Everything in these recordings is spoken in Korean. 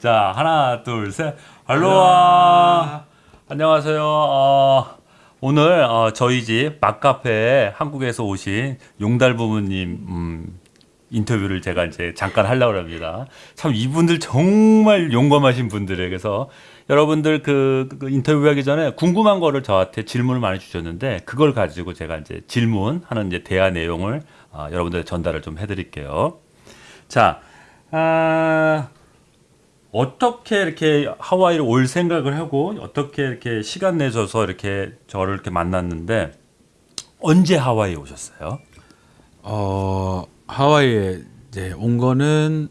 자, 하나, 둘, 셋. 할로와. 안녕하세요. 어, 오늘 어, 저희 집 막카페에 한국에서 오신 용달 부모님 음, 인터뷰를 제가 이제 잠깐 하려고 합니다. 참 이분들 정말 용감하신 분들에 그래서 여러분들 그, 그 인터뷰하기 전에 궁금한 거를 저한테 질문을 많이 주셨는데 그걸 가지고 제가 이제 질문하는 이제 대화 내용을 어, 여러분들 전달을 좀 해드릴게요. 자, 아, 어떻게 이렇게 하와이를 올 생각을 하고 어떻게 이렇게 시간 내셔서 이렇게 저를 이렇게 만났는데 언제 하와이에 오셨어요? 어 하와이에 이제 온 거는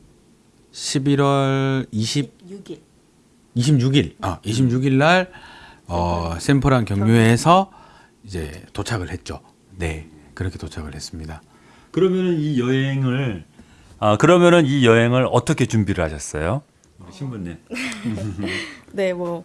11월 20 6일. 26일 아 26일 날 어, 샘플한 경유해에서 이제 도착을 했죠. 네 그렇게 도착을 했습니다. 그러면은 이 여행을 아 그러면은 이 여행을 어떻게 준비를 하셨어요? 우리 신부님. 네, 뭐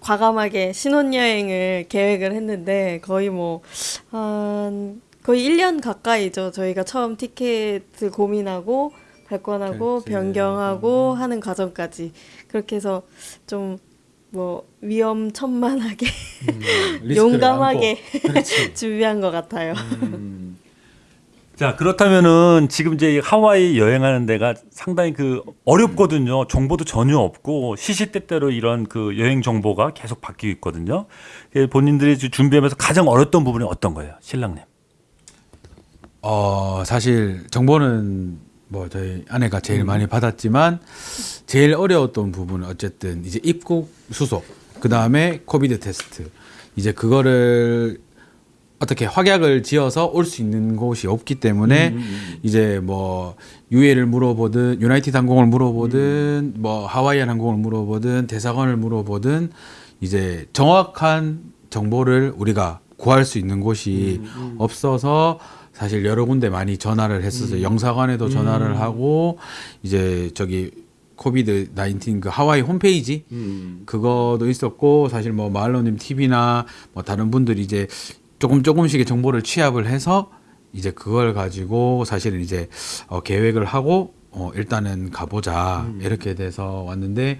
과감하게 신혼여행을 계획을 했는데 거의 뭐 한 거의 1년 가까이죠. 저희가 처음 티켓을 고민하고 발권하고 결제. 변경하고 하는 과정까지 그렇게 해서 좀 뭐 위험천만하게 리스크를 용감하게. 준비한 것 같아요. 자 그렇다면은 지금 이제 하와이 여행하는 데가 상당히 그 어렵거든요. 정보도 전혀 없고 시시때때로 이런 그 여행 정보가 계속 바뀌고 있거든요. 예, 본인들이 준비하면서 가장 어렸던 부분이 어떤 거예요, 신랑님? 어 사실 정보는 뭐 저희 아내가 제일 많이 받았지만 제일 어려웠던 부분은 어쨌든 이제 입국 수속 그 다음에 COVID 테스트 이제 그거를 어떻게 확약을 지어서 올 수 있는 곳이 없기 때문에 이제 뭐 UA를 물어보든 유나이티드 항공을 물어보든 뭐 하와이안 항공을 물어보든 대사관을 물어보든 이제 정확한 정보를 우리가 구할 수 있는 곳이 없어서 사실 여러 군데 많이 전화를 했었어요. 영사관에도 전화를 하고 이제 저기 코비드 19그 하와이 홈페이지 그거도 있었고 사실 뭐 마을로님 TV나 뭐 다른 분들이 이제 조금 조금씩의 정보를 취합을 해서 이제 그걸 가지고 사실은 이제 어, 계획을 하고 어, 일단은 가보자 이렇게 돼서 왔는데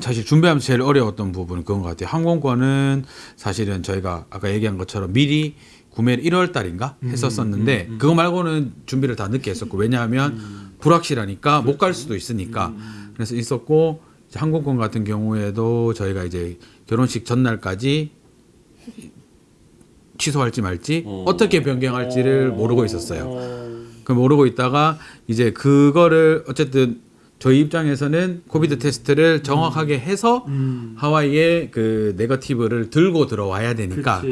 사실 준비하면서 제일 어려웠던 부분은 그건 것 같아요. 항공권은 사실은 저희가 아까 얘기한 것처럼 미리 구매를 1월 달인가 했었었는데 그거 말고는 준비를 다 늦게 했었고 왜냐하면 불확실하니까 못 갈 수도 있으니까. 그래서 있었고 항공권 같은 경우에도 저희가 이제 결혼식 전날까지 취소할지 말지 어 떻게 변경할지를 모르고 있었어요. 그 모르고 있다가 이제 그거를 어쨌든 저희 입장에서는 코비드 테스트를 정확하게 해서 하와이에 그 네거티브를 들고 들어와야 되니까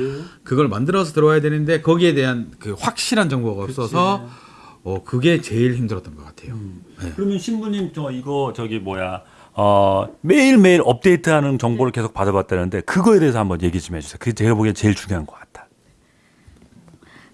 그걸 만들어서 들어와야 되는데 거기에 대한 그 확실한 정보가 없어서 어 그게 제일 힘들었던 것 같아요. 네. 그러면 신부님 저 이거 저기 뭐야 어 매일 매일 업데이트하는 정보를 계속 받아봤다는데 그거에 대해서 한번 얘기 좀 해주세요. 그게 제가 보기엔 제일 중요한 것 같다.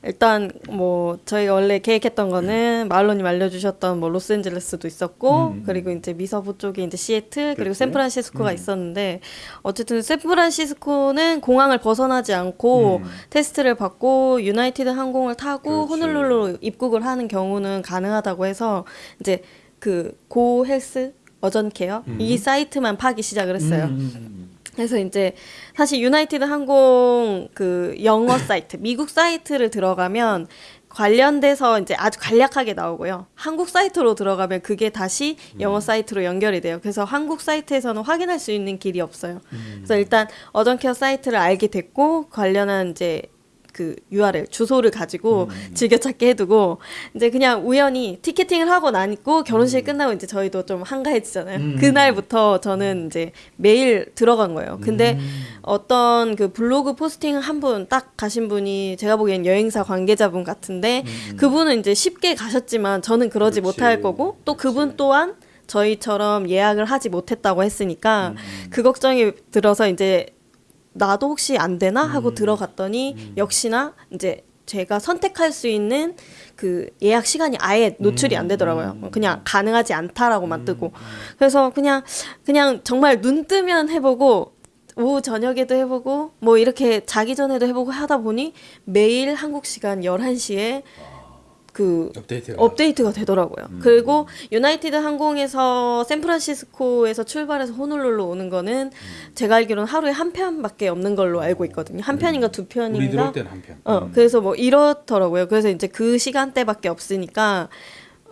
일단 뭐 저희가 원래 계획했던 거는 마을로님 알려주셨던 뭐 로스앤젤레스도 있었고 그리고 이제 미서부 쪽에 이제 시애틀 그리고 샌프란시스코가 있었는데 어쨌든 샌프란시스코는 공항을 벗어나지 않고 테스트를 받고 유나이티드 항공을 타고 호놀룰루로 입국을 하는 경우는 가능하다고 해서 이제 그 Go Health Urgent Care? 이 사이트만 파기 시작을 했어요. 그래서 이제 사실 유나이티드 항공 그 영어 사이트, 미국 사이트를 들어가면 관련돼서 이제 아주 간략하게 나오고요. 한국 사이트로 들어가면 그게 다시 영어 사이트로 연결이 돼요. 그래서 한국 사이트에서는 확인할 수 있는 길이 없어요. 그래서 일단 어전케어 사이트를 알게 됐고 관련한 이제 그 URL 주소를 가지고 즐겨찾기 해두고 이제 그냥 우연히 티켓팅을 하고 나니고 결혼식 끝나고 이제 저희도 좀 한가해지잖아요. 그날부터 저는 이제 매일 들어간 거예요. 근데 어떤 그 블로그 포스팅 한 분 딱 가신 분이 제가 보기엔 여행사 관계자분 같은데 그분은 이제 쉽게 가셨지만 저는 그러지 못할 거고 또 그분 또한 저희처럼 예약을 하지 못했다고 했으니까 그 걱정이 들어서 이제 나도 혹시 안 되나? 하고 들어갔더니 역시나 이제 제가 선택할 수 있는 그 예약 시간이 아예 노출이 안 되더라고요. 그냥 가능하지 않다라고만 뜨고. 그래서 그냥 그냥 정말 눈 뜨면 해보고 오후 저녁에도 해보고 뭐 이렇게 자기 전에도 해보고 하다 보니 매일 한국 시간 11시에 그 업데이트가 업데이트가 되더라고요. 그리고 유나이티드 항공에서 샌프란시스코에서 출발해서 호놀룰루 오는 거는 제가 알기로는 하루에 한 편밖에 없는 걸로 알고 있거든요. 한 편인가 두 우리 들어올 편인가. 때는 한 편. 어, 그래서 뭐 이렇더라고요. 그래서 이제 그 시간대밖에 없으니까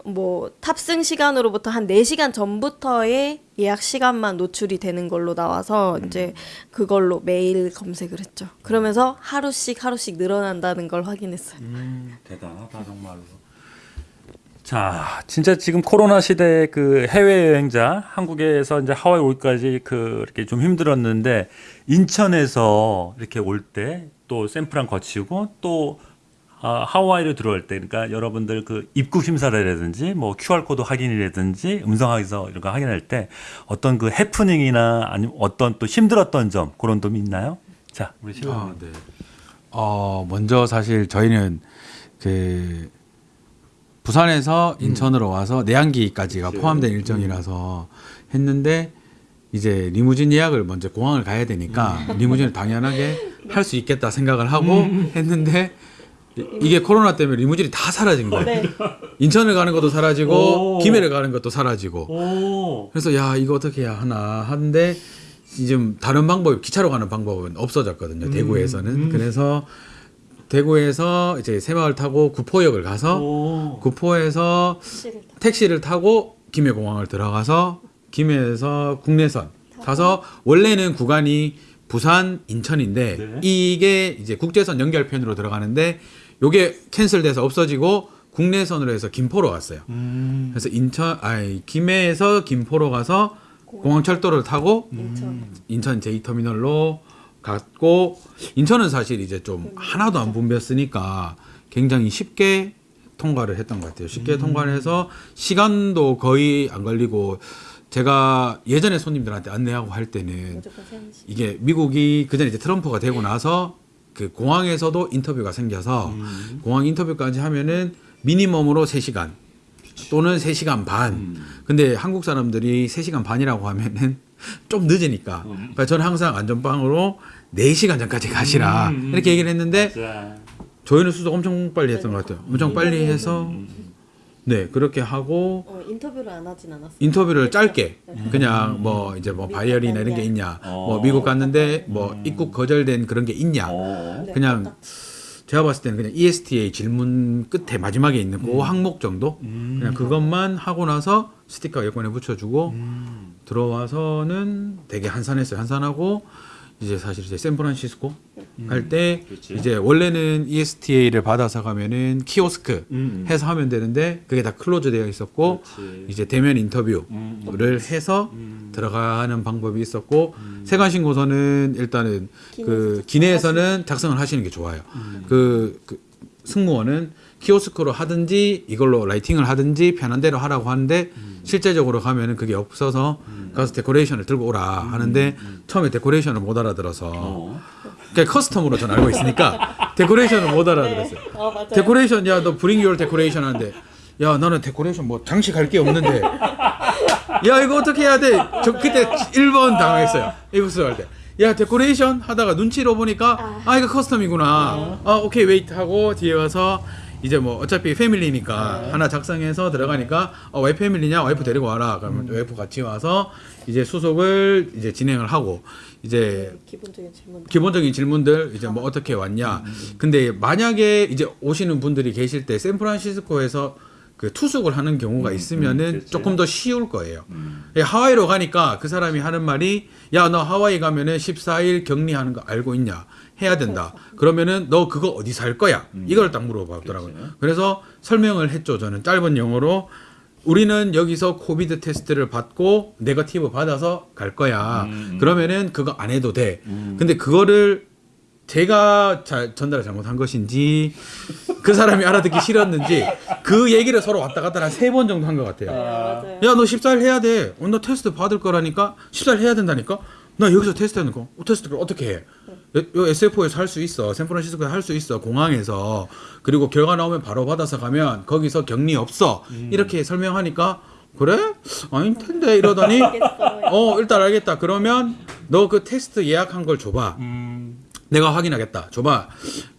뭐 탑승 시간으로부터 한 4시간 전부터의 예약 시간만 노출이 되는 걸로 나와서 이제 그걸로 매일 검색을 했죠. 그러면서 하루씩 하루씩 늘어난다는 걸 확인했어요. 음, 대단하다 정말로. 자, 진짜 지금 코로나 시대 그 해외 여행자 한국에서 이제 하와이 올까지 그 이렇게 좀 힘들었는데 인천에서 이렇게 올 때또 샌프란 거치고 또 아, 하와이로 들어올 때 그러니까 여러분들 그 입국 심사라든지 뭐 QR 코드 확인이라든지 음성 확인서 이런 거 확인할 때 어떤 그 해프닝이나 아니면 어떤 또 힘들었던 점 그런 점이 있나요? 자, 우리 시원. 아, 네. 어, 먼저 사실 저희는 그 부산에서 인천으로 와서 내양기까지가 포함된 일정이라서 했는데 이제 리무진 예약을 먼저 공항을 가야 되니까 리무진을 당연하게 할 수 있겠다 생각을 하고 했는데 이- 이게 코로나 때문에 리무진이 다 사라진 거예요. 네. 인천을 가는 것도 사라지고 오. 김해를 가는 것도 사라지고 오. 그래서 야 이거 어떻게 해야 하나 하는데 지금 다른 방법 기차로 가는 방법은 없어졌거든요 대구에서는 그래서 대구에서 이제 새마을 타고 구포역을 가서 오. 구포에서 택시를 타고 김해공항을 들어가서 김해에서 국내선 타서 원래는 구간이 부산 인천인데 네. 이게 이제 국제선 연결편으로 들어가는데 요게 캔슬돼서 없어지고 국내선으로 해서 김포로 갔어요. 음. 그래서 인천 아니 김해에서 김포로 가서 공항철도를 타고 인천. 인천 제2터미널로 갔고 인천은 사실 이제 좀 하나도 안 붐볐으니까 굉장히 쉽게 통과를 했던 것 같아요. 쉽게 통과를 해서 시간도 거의 안 걸리고 제가 예전에 손님들한테 안내하고 할 때는. 이게 미국이 그전에 이제 트럼프가 되고 나서 그 공항에서도 인터뷰가 생겨서 공항 인터뷰까지 하면은 미니멈으로 3시간 또는 3시간 반. 근데 한국 사람들이 3시간 반이라고 하면은 좀 늦으니까. 그러니까 저는 항상 안전빵으로 4시간 전까지 가시라. 이렇게 얘기를 했는데 자. 저희는 수속 엄청 빨리 했던 것 같아요. 엄청 빨리 해서 네, 그렇게 하고 어, 인터뷰를 안 하진 않았어요. 인터뷰를 짧게. 그냥 뭐 이제 뭐 바이어리나 이런 게 있냐. 뭐 미국 갔는데 뭐 입국 거절된 그런 게 있냐. 어. 네, 그냥 딱 제가 봤을 때는 그냥 ESTA 질문 끝에 마지막에 있는 그 항목 정도? 그냥 그것만 하고 나서 스티커 여권에 붙여주고 들어와서는 되게 한산했어요. 한산하고 이제 사실 이제 샌프란시스코 갈때 그렇지. 이제 원래는 ESTA를 받아서 가면은 키오스크 음. 해서 하면 되는데 그게 다 close 되어 있었고 그렇지. 이제 대면 인터뷰를 음. 해서 들어가는 방법이 있었고 세관 신고서는 일단은 그 기내에서 기내에서는 작성을 하시는 게 좋아요. 음. 그, 그 승무원은 키오스크로 하든지 이걸로 writing을 하든지 편한 대로 하라고 하는데 음. 실제적으로 가면은 그게 없어서 가서 declaration을 들고 오라 하는데 처음에 declaration을 못 알아들어서 음. 어. 그러니까 custom으로 전 알고 있으니까 declaration을 못 알아들었어요. 어, 맞아요. declaration 야 너 bring your declaration 하는데 야 나는 decoration 뭐 장식할 게 없는데 야 이거 어떻게 해야 돼? 저 그때 1번 당했어요. 이부스 할 때. 야 declaration 하다가 눈치로 보니까 아 이거 custom이구나. 아 okay wait 하고 뒤에 와서 이제 뭐 어차피 family니까 하나 작성해서 들어가니까 어, 와이프 family냐 와이프 데리고 와라. 그러면 와이프 같이 와서 이제 수속을 이제 진행을 하고 이제 기본적인 질문. 기본적인 질문들 이제 뭐 어떻게 왔냐. 근데 만약에 이제 오시는 분들이 계실 때 샌프란시스코에서 그 투숙을 하는 경우가 있으면은 그렇지. 조금 더 쉬울 거예요. 예, 하와이로 가니까 그 사람이 하는 말이 야 너 하와이 가면은 14일 격리하는 거 알고 있냐? 해야 된다. 그러면은 너 그거 어디 살 거야? 이걸 딱 물어보더라고요. 그래서 설명을 했죠. 저는 짧은 영어로 우리는 여기서 COVID 테스트를 받고 negative 받아서 갈 거야. 그러면은 그거 안 해도 돼. 근데 그거를 제가 자, 전달을 잘못한 것인지 그 사람이 알아듣기 싫었는지 그 얘기를 서로 왔다 갔다 한 세 번 정도 한 것 같아요. 맞아요. 야 너 14일 해야 돼. 어, 너 테스트 받을 거라니까 14일 해야 된다니까. 나 여기서 테스트 하는 거. 어, 테스트를 어떻게 해? 요, 요 SFO에서 할 수 있어. 샌프란시스코에서 할 수 있어. 공항에서. 그리고 결과 나오면 바로 받아서 가면 거기서 격리 없어. 이렇게 설명하니까 그래? 아닐 텐데 이러더니. 어 일단 알겠다. 그러면 너 그 테스트 예약한 걸 줘봐. 음. 내가 확인하겠다. 줘봐.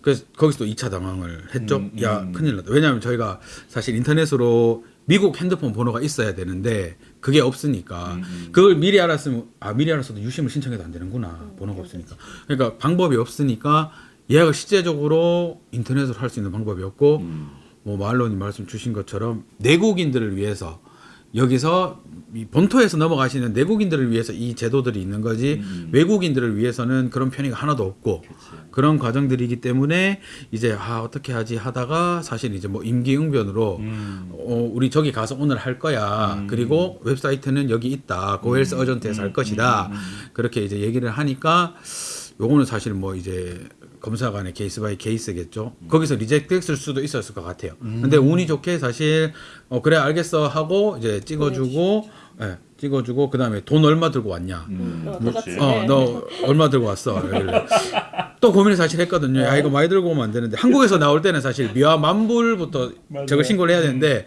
그래서 거기서 또 2차 당황을 했죠. 음, 야, 음. 큰일 났다. 왜냐하면 저희가 사실 인터넷으로 미국 핸드폰 번호가 있어야 되는데 그게 없으니까. 음, 그걸 미리 알았으면 아 미리 알았어도 유심을 신청해도 안 되는구나. 음, 번호가 없으니까. 그러니까 방법이 없으니까 예약을 실제적으로 인터넷으로 할 수 있는 방법이 없고 음. 뭐 마을로님 말씀 주신 것처럼 내국인들을 위해서 여기서 이 본토에서 넘어가시는 내국인들을 위해서 이 제도들이 있는 거지 외국인들을 위해서는 그런 편의가 하나도 없고 그런 과정들이기 때문에 이제 아 어떻게 하지 하다가 사실 이제 뭐 임기응변으로 음. 어, 우리 저기 가서 오늘 할 거야. 그리고 웹사이트는 여기 있다. GoHealth Urgent에서 할 것이다. 그렇게 이제 얘기를 하니까 요거는 사실 뭐 이제 검사관의 case by case겠죠. 거기서 reject 했을 수도 있었을 것 같아요. 근데 운이 좋게 사실 어 그래 알겠어 하고 이제 찍어주고 예, 찍어주고 그 다음에 돈 얼마 들고 왔냐. 음, 어, 그렇지. 똑같이. 어, 너 얼마 들고 왔어? 또 고민을 사실 했거든요. 야, 이거 많이 들고 오면 안 되는데. 한국에서 나올 때는 사실 미화 만불부터. 저걸 신고를 해야 되는데,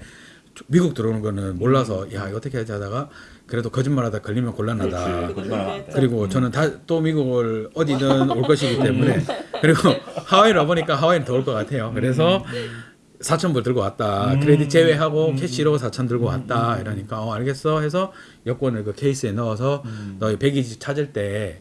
미국 들어오는 거는 몰라서, 야, 이거 어떻게 하지 하다가, 그래도 거짓말하다 걸리면 곤란하다. 그렇지. 그리고 저는 다 또 미국을 어디든 올 것이기 때문에 그리고 하와이를 와보니까 하와이는 더 올 것 같아요. 그래서 4천 불 들고 왔다. 크레딧 제외하고 캐시로 4천 들고 왔다. 이러니까 어 알겠어 해서 여권을 그 케이스에 넣어서 너희 백이지 찾을 때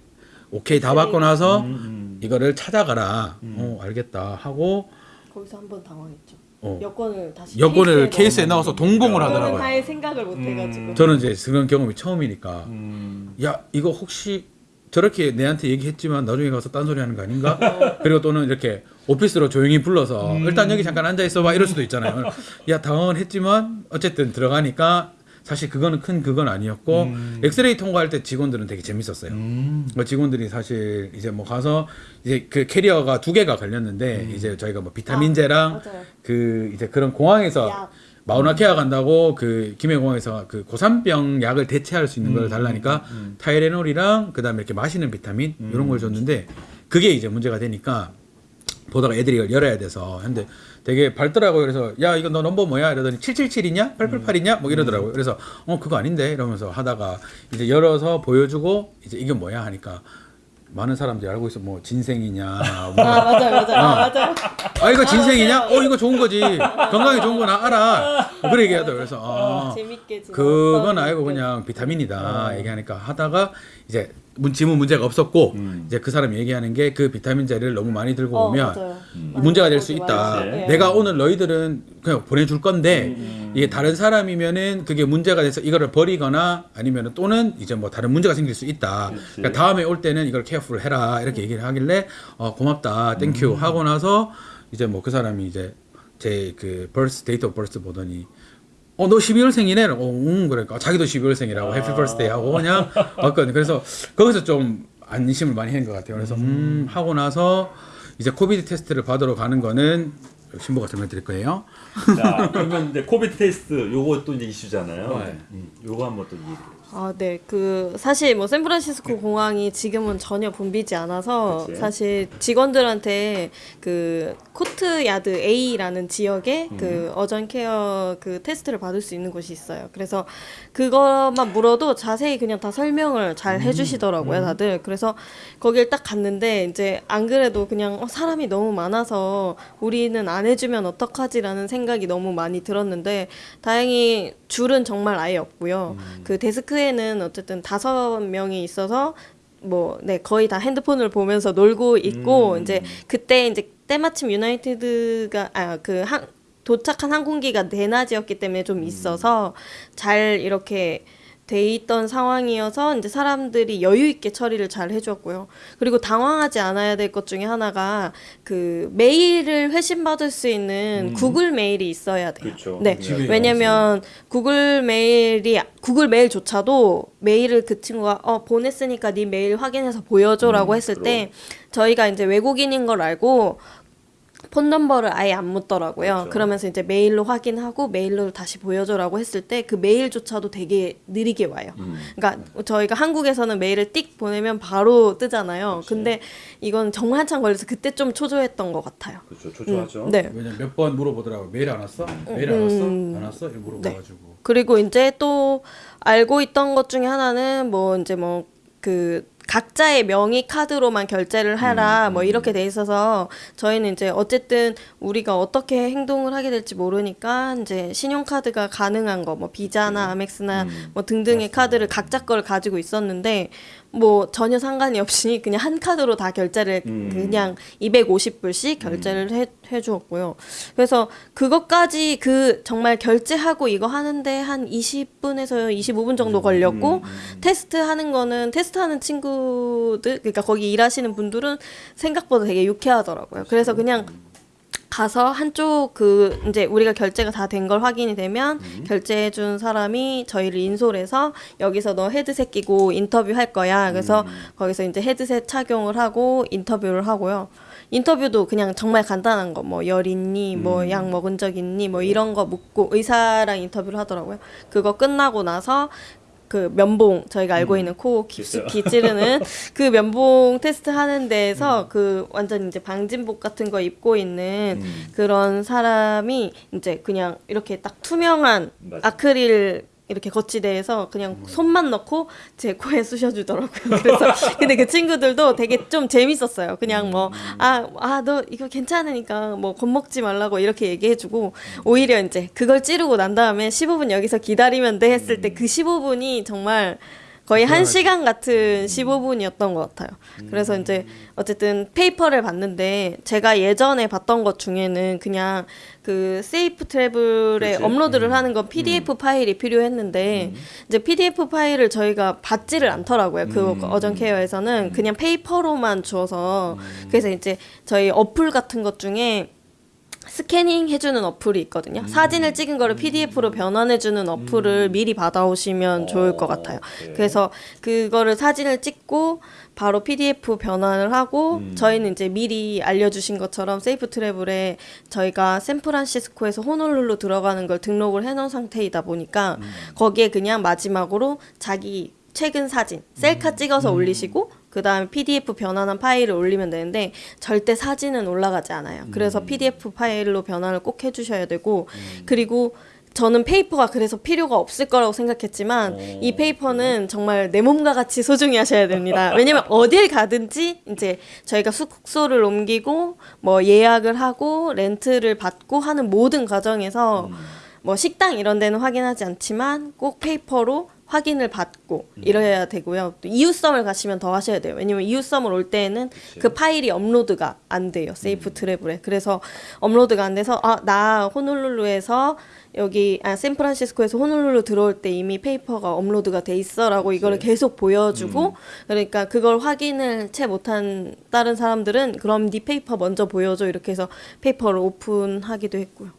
오케이 다 받고 나서 음, 이거를 찾아가라. 어 알겠다 하고 거기서 한 번 당황했죠. 어. 여권을 다시 여권을. 케이스에 넣어서 동봉을 하더라고요. 할 생각을 못 해가지고. 저는 이제 그런 경험이 처음이니까 음. 야 이거 혹시 저렇게 내한테 얘기했지만 나중에 가서 딴소리 하는 거 아닌가? 그리고 또는 이렇게 오피스로 조용히 불러서 일단 여기 잠깐 앉아 있어 봐 이럴 수도 있잖아요. 야 당황은 했지만 어쨌든 들어가니까 사실 그거는 큰 그건 아니었고 엑스레이 통과할 때 직원들은 되게 재밌었어요. 음. 뭐 직원들이 사실 이제 뭐 가서 이제 그 캐리어가 두 개가 걸렸는데 이제 저희가 뭐 비타민제랑 맞아요. 그 이제 그런 공항에서 약. 마우나케아 간다고 그 김해공항에서 그 고산병 약을 대체할 수 있는 걸 달라니까 타이레놀이랑 그다음에 이렇게 마시는 비타민 이런 걸 줬는데 그게 이제 문제가 되니까 보다가 애들이 이걸 열어야 돼서 근데 되게 밝더라고요. 그래서 야 이거 너 넘버 뭐야? 이러더니 777이냐? 888이냐? 뭐 이러더라고요. 그래서 어 그거 아닌데 이러면서 하다가 이제 열어서 보여주고 이제 이게 뭐야 하니까 많은 사람들이 알고 있어 뭐 진생이냐 뭐 아 맞아요 맞아요 아, 맞아요. 아 이거 진생이냐? 어 이거 좋은 거지. 건강에 좋은 거 나 알아. 그래 얘기하더라고. 그래서 아 재밌게 지금 그건 그- 그냥 비타민이다 얘기하니까 하다가 이제 문 지문 문제가 없었고 이제 그 사람이 얘기하는 게 그 비타민 제를 너무 많이 들고 어, 오면 맞아요. 문제가 될 수. 있다. 맞아요. 예. 내가 오늘 너희들은 그냥 보내줄 건데 이게 다른 사람이면은 그게 문제가 돼서 이거를 버리거나 아니면은 또는 이제 뭐 다른 문제가 생길 수 있다. 그러니까 다음에 올 때는 이걸 careful 해라 이렇게 얘기를 하길래 어 고맙다, thank you 하고 나서 이제 뭐 그 사람이 이제 제 그 birth date of birth 보더니 어 너 12월생이네? 어, 응 그러니까 자기도 12월생이라고 happy birthday 하고 그냥 왔거든요. 그래서 거기서 좀 안심을 많이 한 것 같아요. 그래서 음 하고 나서 이제 COVID 테스트를 받으러 가는 거는 신부가 설명드릴 거예요. 자, 그러면 이제 COVID 테스트 또 이제 이슈잖아요. 네. 음, 요거 한번 또 얘기해. 아, 네. 그 사실 뭐 샌프란시스코 공항이 지금은 전혀 붐비지 않아서 그치. 사실 직원들한테 그 코트 야드 A라는 지역에 그 어전 케어 그 테스트를 받을 수 있는 곳이 있어요. 그래서 그것만 물어도 자세히 그냥 다 설명을 잘 해주시더라고요, 다들. 그래서 거길 딱 갔는데 이제 안 그래도 그냥 어, 사람이 너무 많아서 우리는 안 해주면 어떡하지라는 생각이 너무 많이 들었는데 다행히 줄은 정말 아예 없고요. 그 데스크에 는 어쨌든 다섯 명이 있어서 뭐, 네, 거의 다 핸드폰을 보면서 놀고 있고, 이제 그때 이제 때마침 유나이티드가, 아, 그 한, 도착한 항공기가 내낮이었기 때문에 좀 있어서 잘 이렇게 돼 있던 상황이어서 이제 사람들이 여유 있게 처리를 잘 해줬고요. 그리고 당황하지 않아야 될 것 중에 하나가 그 메일을 회신 받을 수 있는 구글 메일이 있어야 돼요. 그쵸. 네, 왜냐면 구글 메일이 구글 메일조차도 메일을 그 친구가 어 보냈으니까 네 메일 확인해서 보여줘라고 했을 때 저희가 이제 외국인인 걸 알고 폰 넘버를 아예 안 묻더라고요. 그렇죠. 그러면서 이제 메일로 확인하고 메일로 다시 보여줘라고 했을 때 그 메일조차도 되게 느리게 와요. 음. 그러니까 저희가 한국에서는 메일을 띡 보내면 바로 뜨잖아요. 근데 이건 정말 한참 걸려서 그때 좀 초조했던 것 같아요. 그렇죠. 초조하죠. 네. 왜냐면 몇 번 물어보더라고. 메일 안 왔어? 메일 안 왔어? 안 왔어? 이렇게 물어봐가지고. 그리고 이제 또 알고 있던 것 중에 하나는 뭐 이제 뭐그 각자의 명의 카드로만 결제를 하라 뭐 이렇게 돼 있어서 저희는 이제 어쨌든 우리가 어떻게 행동을 하게 될지 모르니까 이제 신용카드가 가능한 거 뭐 비자나 아멕스나 뭐 등등의 카드를 각자 걸 가지고 있었는데 뭐 전혀 상관이 없이 그냥 한 카드로 다 결제를 그냥 250불씩 결제를 해, 해 주었고요. 그래서 그것까지 그 정말 결제하고 이거 하는데 한 20분에서 25분 정도 걸렸고 테스트 하는 거는 테스트 하는 친구들 그러니까 거기 일하시는 분들은 생각보다 되게 유쾌하더라고요. 그래서 그냥 가서 한쪽 그 이제 우리가 결제가 다 된 걸 확인이 되면 결제해 준 사람이 저희를 인솔해서 여기서 너 헤드셋 끼고 인터뷰 할 거야. 그래서 거기서 이제 헤드셋 착용을 하고 인터뷰를 하고요. 인터뷰도 그냥 정말 간단한 거. 뭐 열 있니? 뭐약 먹은 적 있니? 뭐 이런 거 묻고 의사랑 인터뷰를 하더라고요. 그거 끝나고 나서 그 면봉 저희가 알고 있는 코 깊숙이 찌르는 그 면봉 테스트 하는 데에서 그 완전 이제 방진복 같은 거 입고 있는 그런 사람이 이제 그냥 이렇게 딱 투명한 맞아. 아크릴 이렇게 거치대에서 그냥 손만 넣고 제 코에 쑤셔주더라고요. 그래서 근데 그 친구들도 되게 좀 재밌었어요. 그냥 뭐 아 아 너 이거 괜찮으니까 뭐 겁먹지 말라고 이렇게 얘기해주고 오히려 이제 그걸 찌르고 난 다음에 15분 여기서 기다리면 돼 했을 때 그 15분이 정말 거의 한 시간 같은 15분이었던 것 같아요. 그래서 이제 어쨌든 페이퍼를 봤는데 제가 예전에 봤던 것 중에는 그냥 그 Safe Travel에. 업로드를 하는 건 PDF 파일이 필요했는데 이제 PDF 파일을 저희가 받지를 않더라고요. 그 어전 케어에서는. 그냥 페이퍼로만 주어서 그래서 이제 저희 어플 같은 것 중에 scanning 해주는 어플이 있거든요. 사진을 찍은 거를 PDF로 변환해주는 어플을 미리 받아오시면 좋을 것 같아요. 그래서 그거를 사진을 찍고 바로 PDF 변환을 하고 저희는 이제 미리 알려주신 것처럼 세이프 트래블에 저희가 샌프란시스코에서 호놀룰루 들어가는 걸 등록을 해놓은 상태이다 보니까 거기에 그냥 마지막으로 자기 최근 사진 셀카 찍어서 올리시고 그 다음에 PDF 변환한 파일을 올리면 되는데 절대 사진은 올라가지 않아요. 그래서 PDF 파일로 변환을 꼭 해주셔야 되고 그리고 저는 페이퍼가 그래서 필요가 없을 거라고 생각했지만 이 페이퍼는 정말 내 몸과 같이 소중히 하셔야 됩니다. 왜냐면 어딜 가든지 이제 저희가 숙소를 옮기고 뭐 예약을 하고 렌트를 받고 하는 모든 과정에서 뭐 식당 이런 데는 확인하지 않지만 꼭 페이퍼로 확인을 받고 이래야 되고요. 또 이웃섬을 가시면 더 하셔야 돼요. 왜냐면 이웃섬을 올 때에는 그 파일이 업로드가 안 돼요. Safe Travel에. 그래서 업로드가 안 돼서 아, 나 호놀룰루에서 여기 아 샌프란시스코에서 호놀룰루 들어올 때 이미 페이퍼가 업로드가 돼 있어라고 이거를 계속 보여주고 그러니까 그걸 확인을 채 못한 다른 사람들은 그럼 네 페이퍼 먼저 보여줘 이렇게 해서 페이퍼를 오픈하기도 했고요.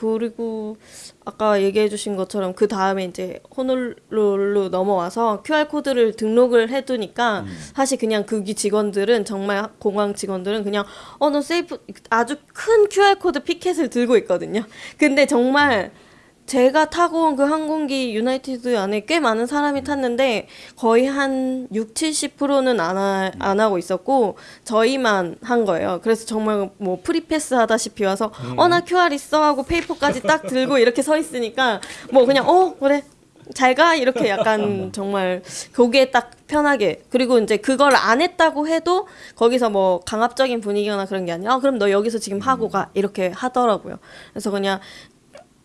그리고 아까 얘기해 주신 것처럼 그 다음에 이제 호놀룰루 넘어와서 QR 코드를 등록을 해 두니까 사실 그냥 거기 직원들은 정말 공항 직원들은 그냥 어 너 safe 아주 큰 QR 코드 피켓을 들고 있거든요. 근데 정말 제가 타고 온 그 항공기 United 안에 꽤 많은 사람이 탔는데 거의 한 6, 70%는 안, 하, 안 하고 있었고 저희만 한 거예요. 그래서 정말 뭐 free pass 하다시피 와서 어 나 QR 있어. 하고 페이퍼까지 딱 들고 이렇게 서 있으니까 뭐 그냥 어 그래. 잘 가. 이렇게 약간 정말 거기에 딱 편하게. 그리고 이제 그걸 안 했다고 해도 거기서 뭐 강압적인 분위기거나 그런 게 아니라 어, 그럼 너 여기서 지금 하고 가. 이렇게 하더라고요. 그래서 그냥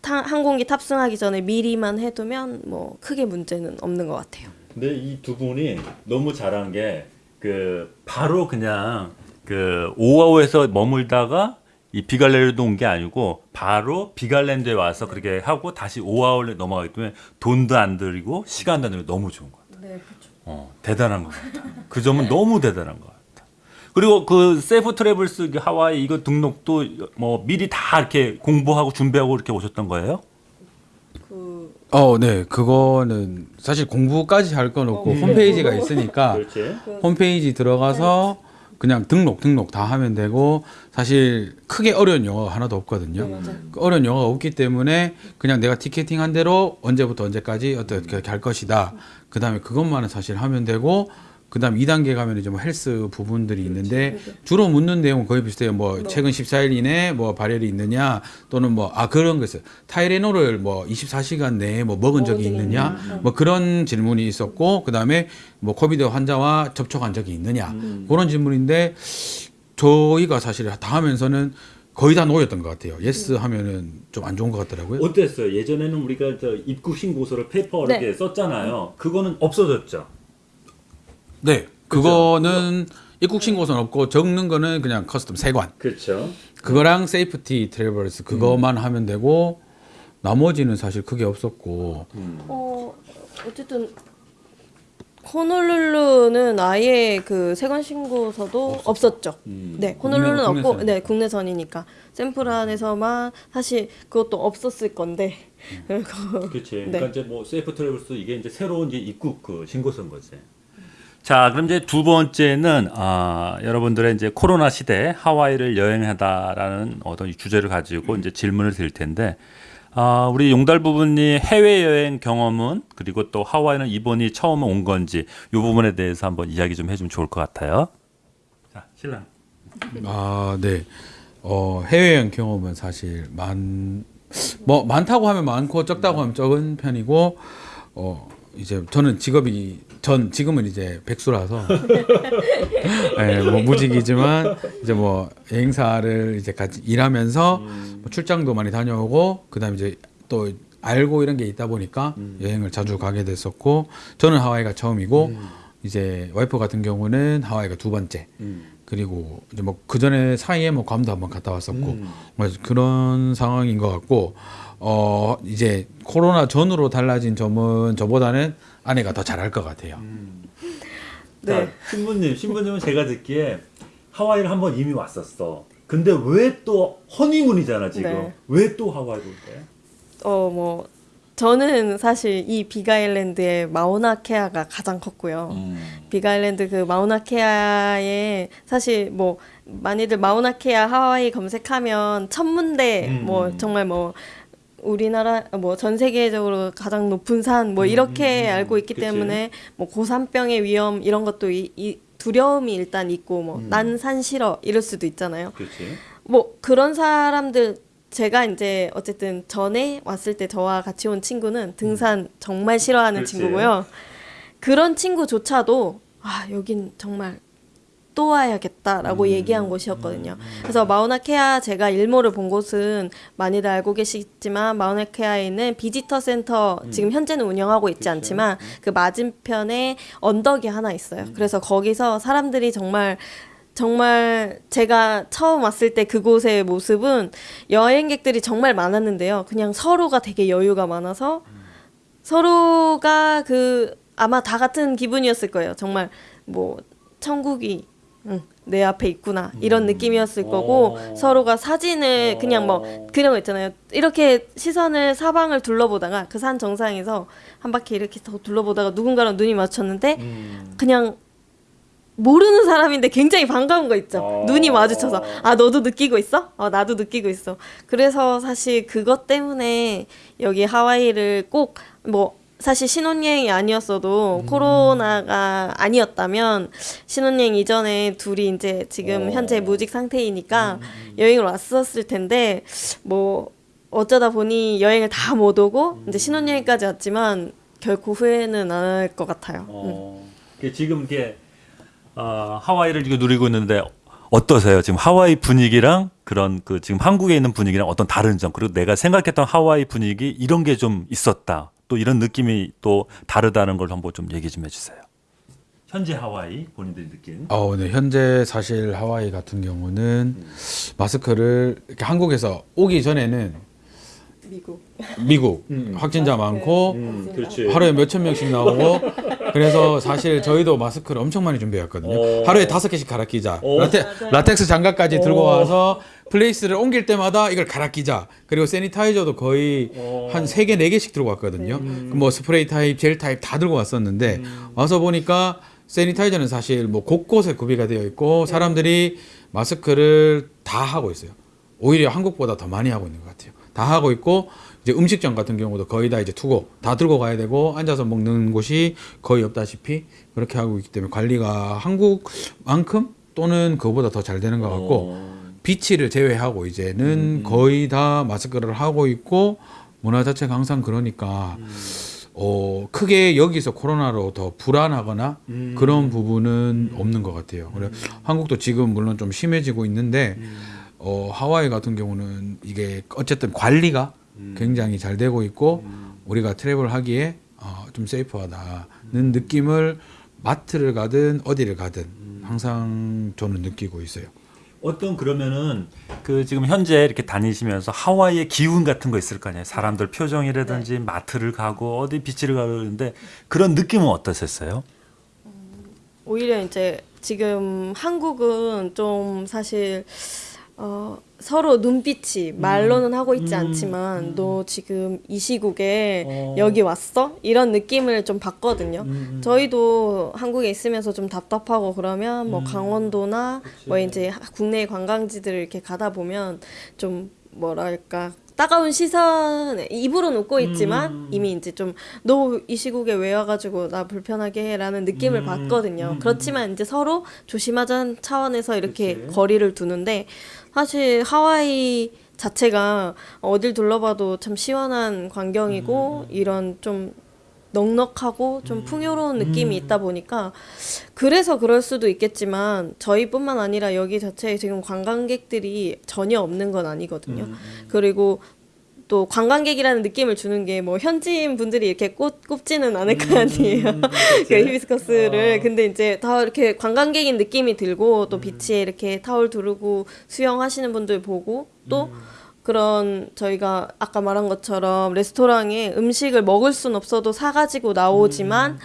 타, 항공기 탑승하기 전에 미리만 해두면 뭐 크게 문제는 없는 것 같아요. 근데 이 두 분이 너무 잘한 게 그 바로 그냥 그 오아오에서 머물다가 이 비갈랜드로 온 게 아니고 바로 비갈랜드에 와서 그렇게 하고 다시 오아오로 넘어가기 때문에 돈도 안 들이고 시간도 안 들이고 너무 좋은 것 같아요. 네, 그렇죠. 어, 대단한 것 같아. 그 점은 너무 대단한 것 같아. 그리고 그 Safe Travels 그 하와이 이거 등록도 뭐 미리 다 이렇게 공부하고 준비하고 이렇게 오셨던 거예요? 그 어, 네. 그거는 사실 공부까지 할 건 없고 홈페이지가 있으니까 그렇지. 홈페이지 들어가서 그냥 등록 등록 다 하면 되고 사실 크게 어려운 영어가 하나도 없거든요. 그 어려운 영어가 없기 때문에 그냥 내가 티켓팅 한 대로 언제부터 언제까지 어떻게 할 것이다. 그 다음에 그것만은 사실 하면 되고 그 다음 2단계 가면 이제 뭐 헬스 부분들이 있는데 주로 묻는 내용은 거의 비슷해요. 뭐 최근 14일 이내 뭐 발열이 있느냐 또는 뭐 아 그런 거 있어요. 타이레놀을 뭐 24시간 내에 뭐 먹은 적이 있느냐 뭐 그런 질문이 있었고 그 다음에 뭐 COVID 환자와 접촉한 적이 있느냐 그런 질문인데 저희가 사실 다 하면서는 거의 다 no였던 것 같아요. yes 하면은 좀 안 좋은 것 같더라고요. 어땠어요? 예전에는 우리가 저 입국 신고서를 paper 네. 이렇게 썼잖아요. 그거는 없어졌죠. 네, 그거는 입국 신고서는 없고 적는 거는 그냥 custom 세관. 그렇죠. 그거랑 Safety Travels 그거만 하면 되고 나머지는 사실 크게 없었고 어 어쨌든 호놀룰루는 아예 그 세관 신고서도 없었죠. 네, 호놀룰루는 국내- 없고, 국내선. 네 국내선이니까 샌프란에서만 사실 그것도 없었을 건데. 그리고 그렇지. 네. 그러니까 이제 뭐 Safe Travels 이게 이제 새로운 이제 입국 그 신고서인 거지. 자, 그럼 이제 두 번째는 아, 여러분들의 이제 코로나 시대 하와이를 여행하다라는 어떤 이 주제를 가지고 이제 질문을 드릴 텐데 아, 우리 용달 부분이 해외 여행 경험은 그리고 또 하와이는 이번이 처음 온 건지 이 부분에 대해서 한번 이야기 좀 해주면 좋을 것 같아요. 자, 신랑. 아, 네. 어, 해외여행 경험은 사실 많, 뭐, 많다고 하면 많고 적다고 하면 적은 편이고, 어, 이제 저는 직업이, 전 지금은 이제 백수라서, 예, 뭐 무직이지만, 이제 뭐 여행사를 이제 같이 일하면서 뭐 출장도 많이 다녀오고, 그 다음에 이제 또 알고 이런 게 있다 보니까 여행을 자주 가게 됐었고, 저는 하와이가 처음이고, 이제 와이프 같은 경우는 하와이가 두 번째. 그리고 이제 뭐 그 전에 사이에 뭐 괌도 한번 갔다 왔었고 뭐 그런 상황인 것 같고 어 이제 코로나 전으로 달라진 점은 저보다는 아내가 더 잘할 것 같아요. 네. 자, 신부님, 신부님은 제가 듣기에 하와이를 한 번 이미 왔었어. 근데 왜 또 허니문이잖아 지금. 네. 왜또 하와이로 온어뭐 저는 사실 이 빅아일랜드의 마우나케아가 가장 컸고요. 거야? 빅아일랜드 그 마우나케아에 사실 뭐 많이들 마우나케아 하와이 검색하면 천문대 음. 뭐 정말 뭐 우리나라 뭐 전 세계적으로 가장 높은 산 뭐 이렇게 음, 알고 있기 그치. 때문에 뭐 고산병의 위험 이런 것도 이, 이 두려움이 일단 있고 뭐 음. 난산 싫어 이럴 수도 있잖아요. 그렇지. 뭐 그런 사람들 제가 이제 어쨌든 전에 왔을 때 저와 같이 온 친구는 등산 정말 싫어하는 그렇지. 친구고요. 그런 친구조차도 아 여긴 정말 또 와야겠다라고 음. 얘기한 곳이었거든요. 그래서 마우나케아 제가 일모를 본 곳은 많이들 알고 계시지만 마우나케아에 있는 비지터 센터 지금 현재는 운영하고 있지 음. 그렇죠. 않지만 그 맞은편에 언덕이 하나 있어요. 음. 그래서 거기서 사람들이 정말 정말 제가 처음 왔을 때 그곳의 모습은 여행객들이 정말 많았는데요. 그냥 서로가 되게 여유가 많아서 서로가 그 아마 다 같은 기분이었을 거예요. 정말 뭐 천국이 응, 내 앞에 있구나 이런 느낌이었을 거고 어. 서로가 사진을 그냥 뭐 어. 그런 거 있잖아요. 이렇게 시선을 사방을 둘러보다가 그 산 정상에서 한 바퀴 이렇게 더 둘러보다가 누군가랑 눈이 마주쳤는데 음. 그냥 모르는 사람인데 굉장히 반가운 거 있죠. 어. 눈이 마주쳐서 아 너도 느끼고 있어? 어 나도 느끼고 있어. 그래서 사실 그것 때문에 여기 하와이를 꼭뭐 사실 신혼여행이 아니었어도 음. 코로나가 아니었다면 신혼여행 이전에 둘이 이제 지금 어. 음, 현재 무직 상태이니까 여행을 왔었을 텐데 뭐 어쩌다 보니 여행을 다 못 오고 음. 이제 신혼여행까지 왔지만 결코 후회는 안 할 것 같아요. 음. 어. 그 지금 이게 어, 하와이를 지금 누리고 있는데 어떠세요? 지금 하와이 분위기랑 그런 그 지금 한국에 있는 분위기랑 어떤 다른 점 그리고 내가 생각했던 하와이 분위기 이런 게 좀 있었다. 또 이런 느낌이 또 다르다는 걸 한번 좀 얘기 좀 해주세요. 현재 하와이 본인들이 느낀. 어, 네. 현재 사실 하와이 같은 경우는 마스크를 이렇게 한국에서 오기 전에는 미국. 미국 음. 확진자 많고 음, 그렇지. 하루에 몇천 명씩 나오고 그래서 사실 저희도 마스크를 엄청 많이 준비했거든요. 어. 하루에 다섯 개씩 갈아 끼자. 어. 라테, 라텍스 장갑까지 들고 어. 와서 place를 옮길 때마다 이걸 갈아 끼자. 그리고 sanitizer도 거의 어. 한세 개 네 개씩 들고 왔거든요. 뭐 스프레이 타입, 젤 타입 다 들고 왔었는데 와서 보니까 sanitizer는 사실 뭐 곳곳에 구비가 되어 있고 사람들이 마스크를 다 하고 있어요. 오히려 한국보다 더 많이 하고 있는 것 같아요. 다 하고 있고 이제 음식점 같은 경우도 거의 다 이제 투고 다 들고 가야 되고 앉아서 먹는 곳이 거의 없다시피 그렇게 하고 있기 때문에 관리가 한국만큼 또는 그거보다 더 잘 되는 것 같고 비치를 제외하고 이제는 거의 다 마스크를 하고 있고 문화 자체가 항상 그러니까 어 크게 여기서 코로나로 더 불안하거나 그런 부분은 없는 것 같아요. 그래 한국도 지금 물론 좀 심해지고 있는데 어 하와이 같은 경우는 이게 어쨌든 관리가 굉장히 잘 되고 있고 우리가 트래블 하기에 어, 좀 세이프하다는 느낌을 마트를 가든 어디를 가든 항상 저는 느끼고 있어요. 어떤 그러면은 그 지금 현재 이렇게 다니시면서 하와이의 기운 같은 거 있을 거 아니에요. 사람들 표정이라든지 마트를 가고 어디 비치를 가고 그러는데 그런 느낌은 어떠셨어요? 오히려 이제 지금 한국은 좀 사실 어, 서로 눈빛이 말로는 하고 있지 않지만 너 지금 이 시국에 어. 여기 왔어? 이런 느낌을 좀 받거든요. 음, 저희도 한국에 있으면서 좀 답답하고 그러면 뭐 강원도나 뭐 이제 국내 관광지들을 이렇게 가다 보면 좀 뭐랄까 따가운 시선 입으로는 웃고 있지만 이미 이제 좀 너 이 시국에 왜 와가지고 나 불편하게 해라는 느낌을 받거든요. 그렇지만 이제 서로 조심하자는 차원에서 이렇게 거리를 두는데 사실 하와이 자체가 어딜 둘러봐도 참 시원한 광경이고 이런 좀 넉넉하고 좀 풍요로운 느낌이 있다 보니까 그래서 그럴 수도 있겠지만 저희뿐만 아니라 여기 자체에 지금 관광객들이 전혀 없는 건 아니거든요. 그리고 또 관광객이라는 느낌을 주는 게 뭐 현지인 분들이 이렇게 꼽, 꼽지는 않을 거 아니에요. 그 히비스커스를. 근데 이제 다 이렇게 관광객인 느낌이 들고 또 비치에 이렇게 타올 두르고 수영하시는 분들 보고 또 그런 저희가 아까 말한 것처럼 레스토랑에 음식을 먹을 순 없어도 사가지고 나오지만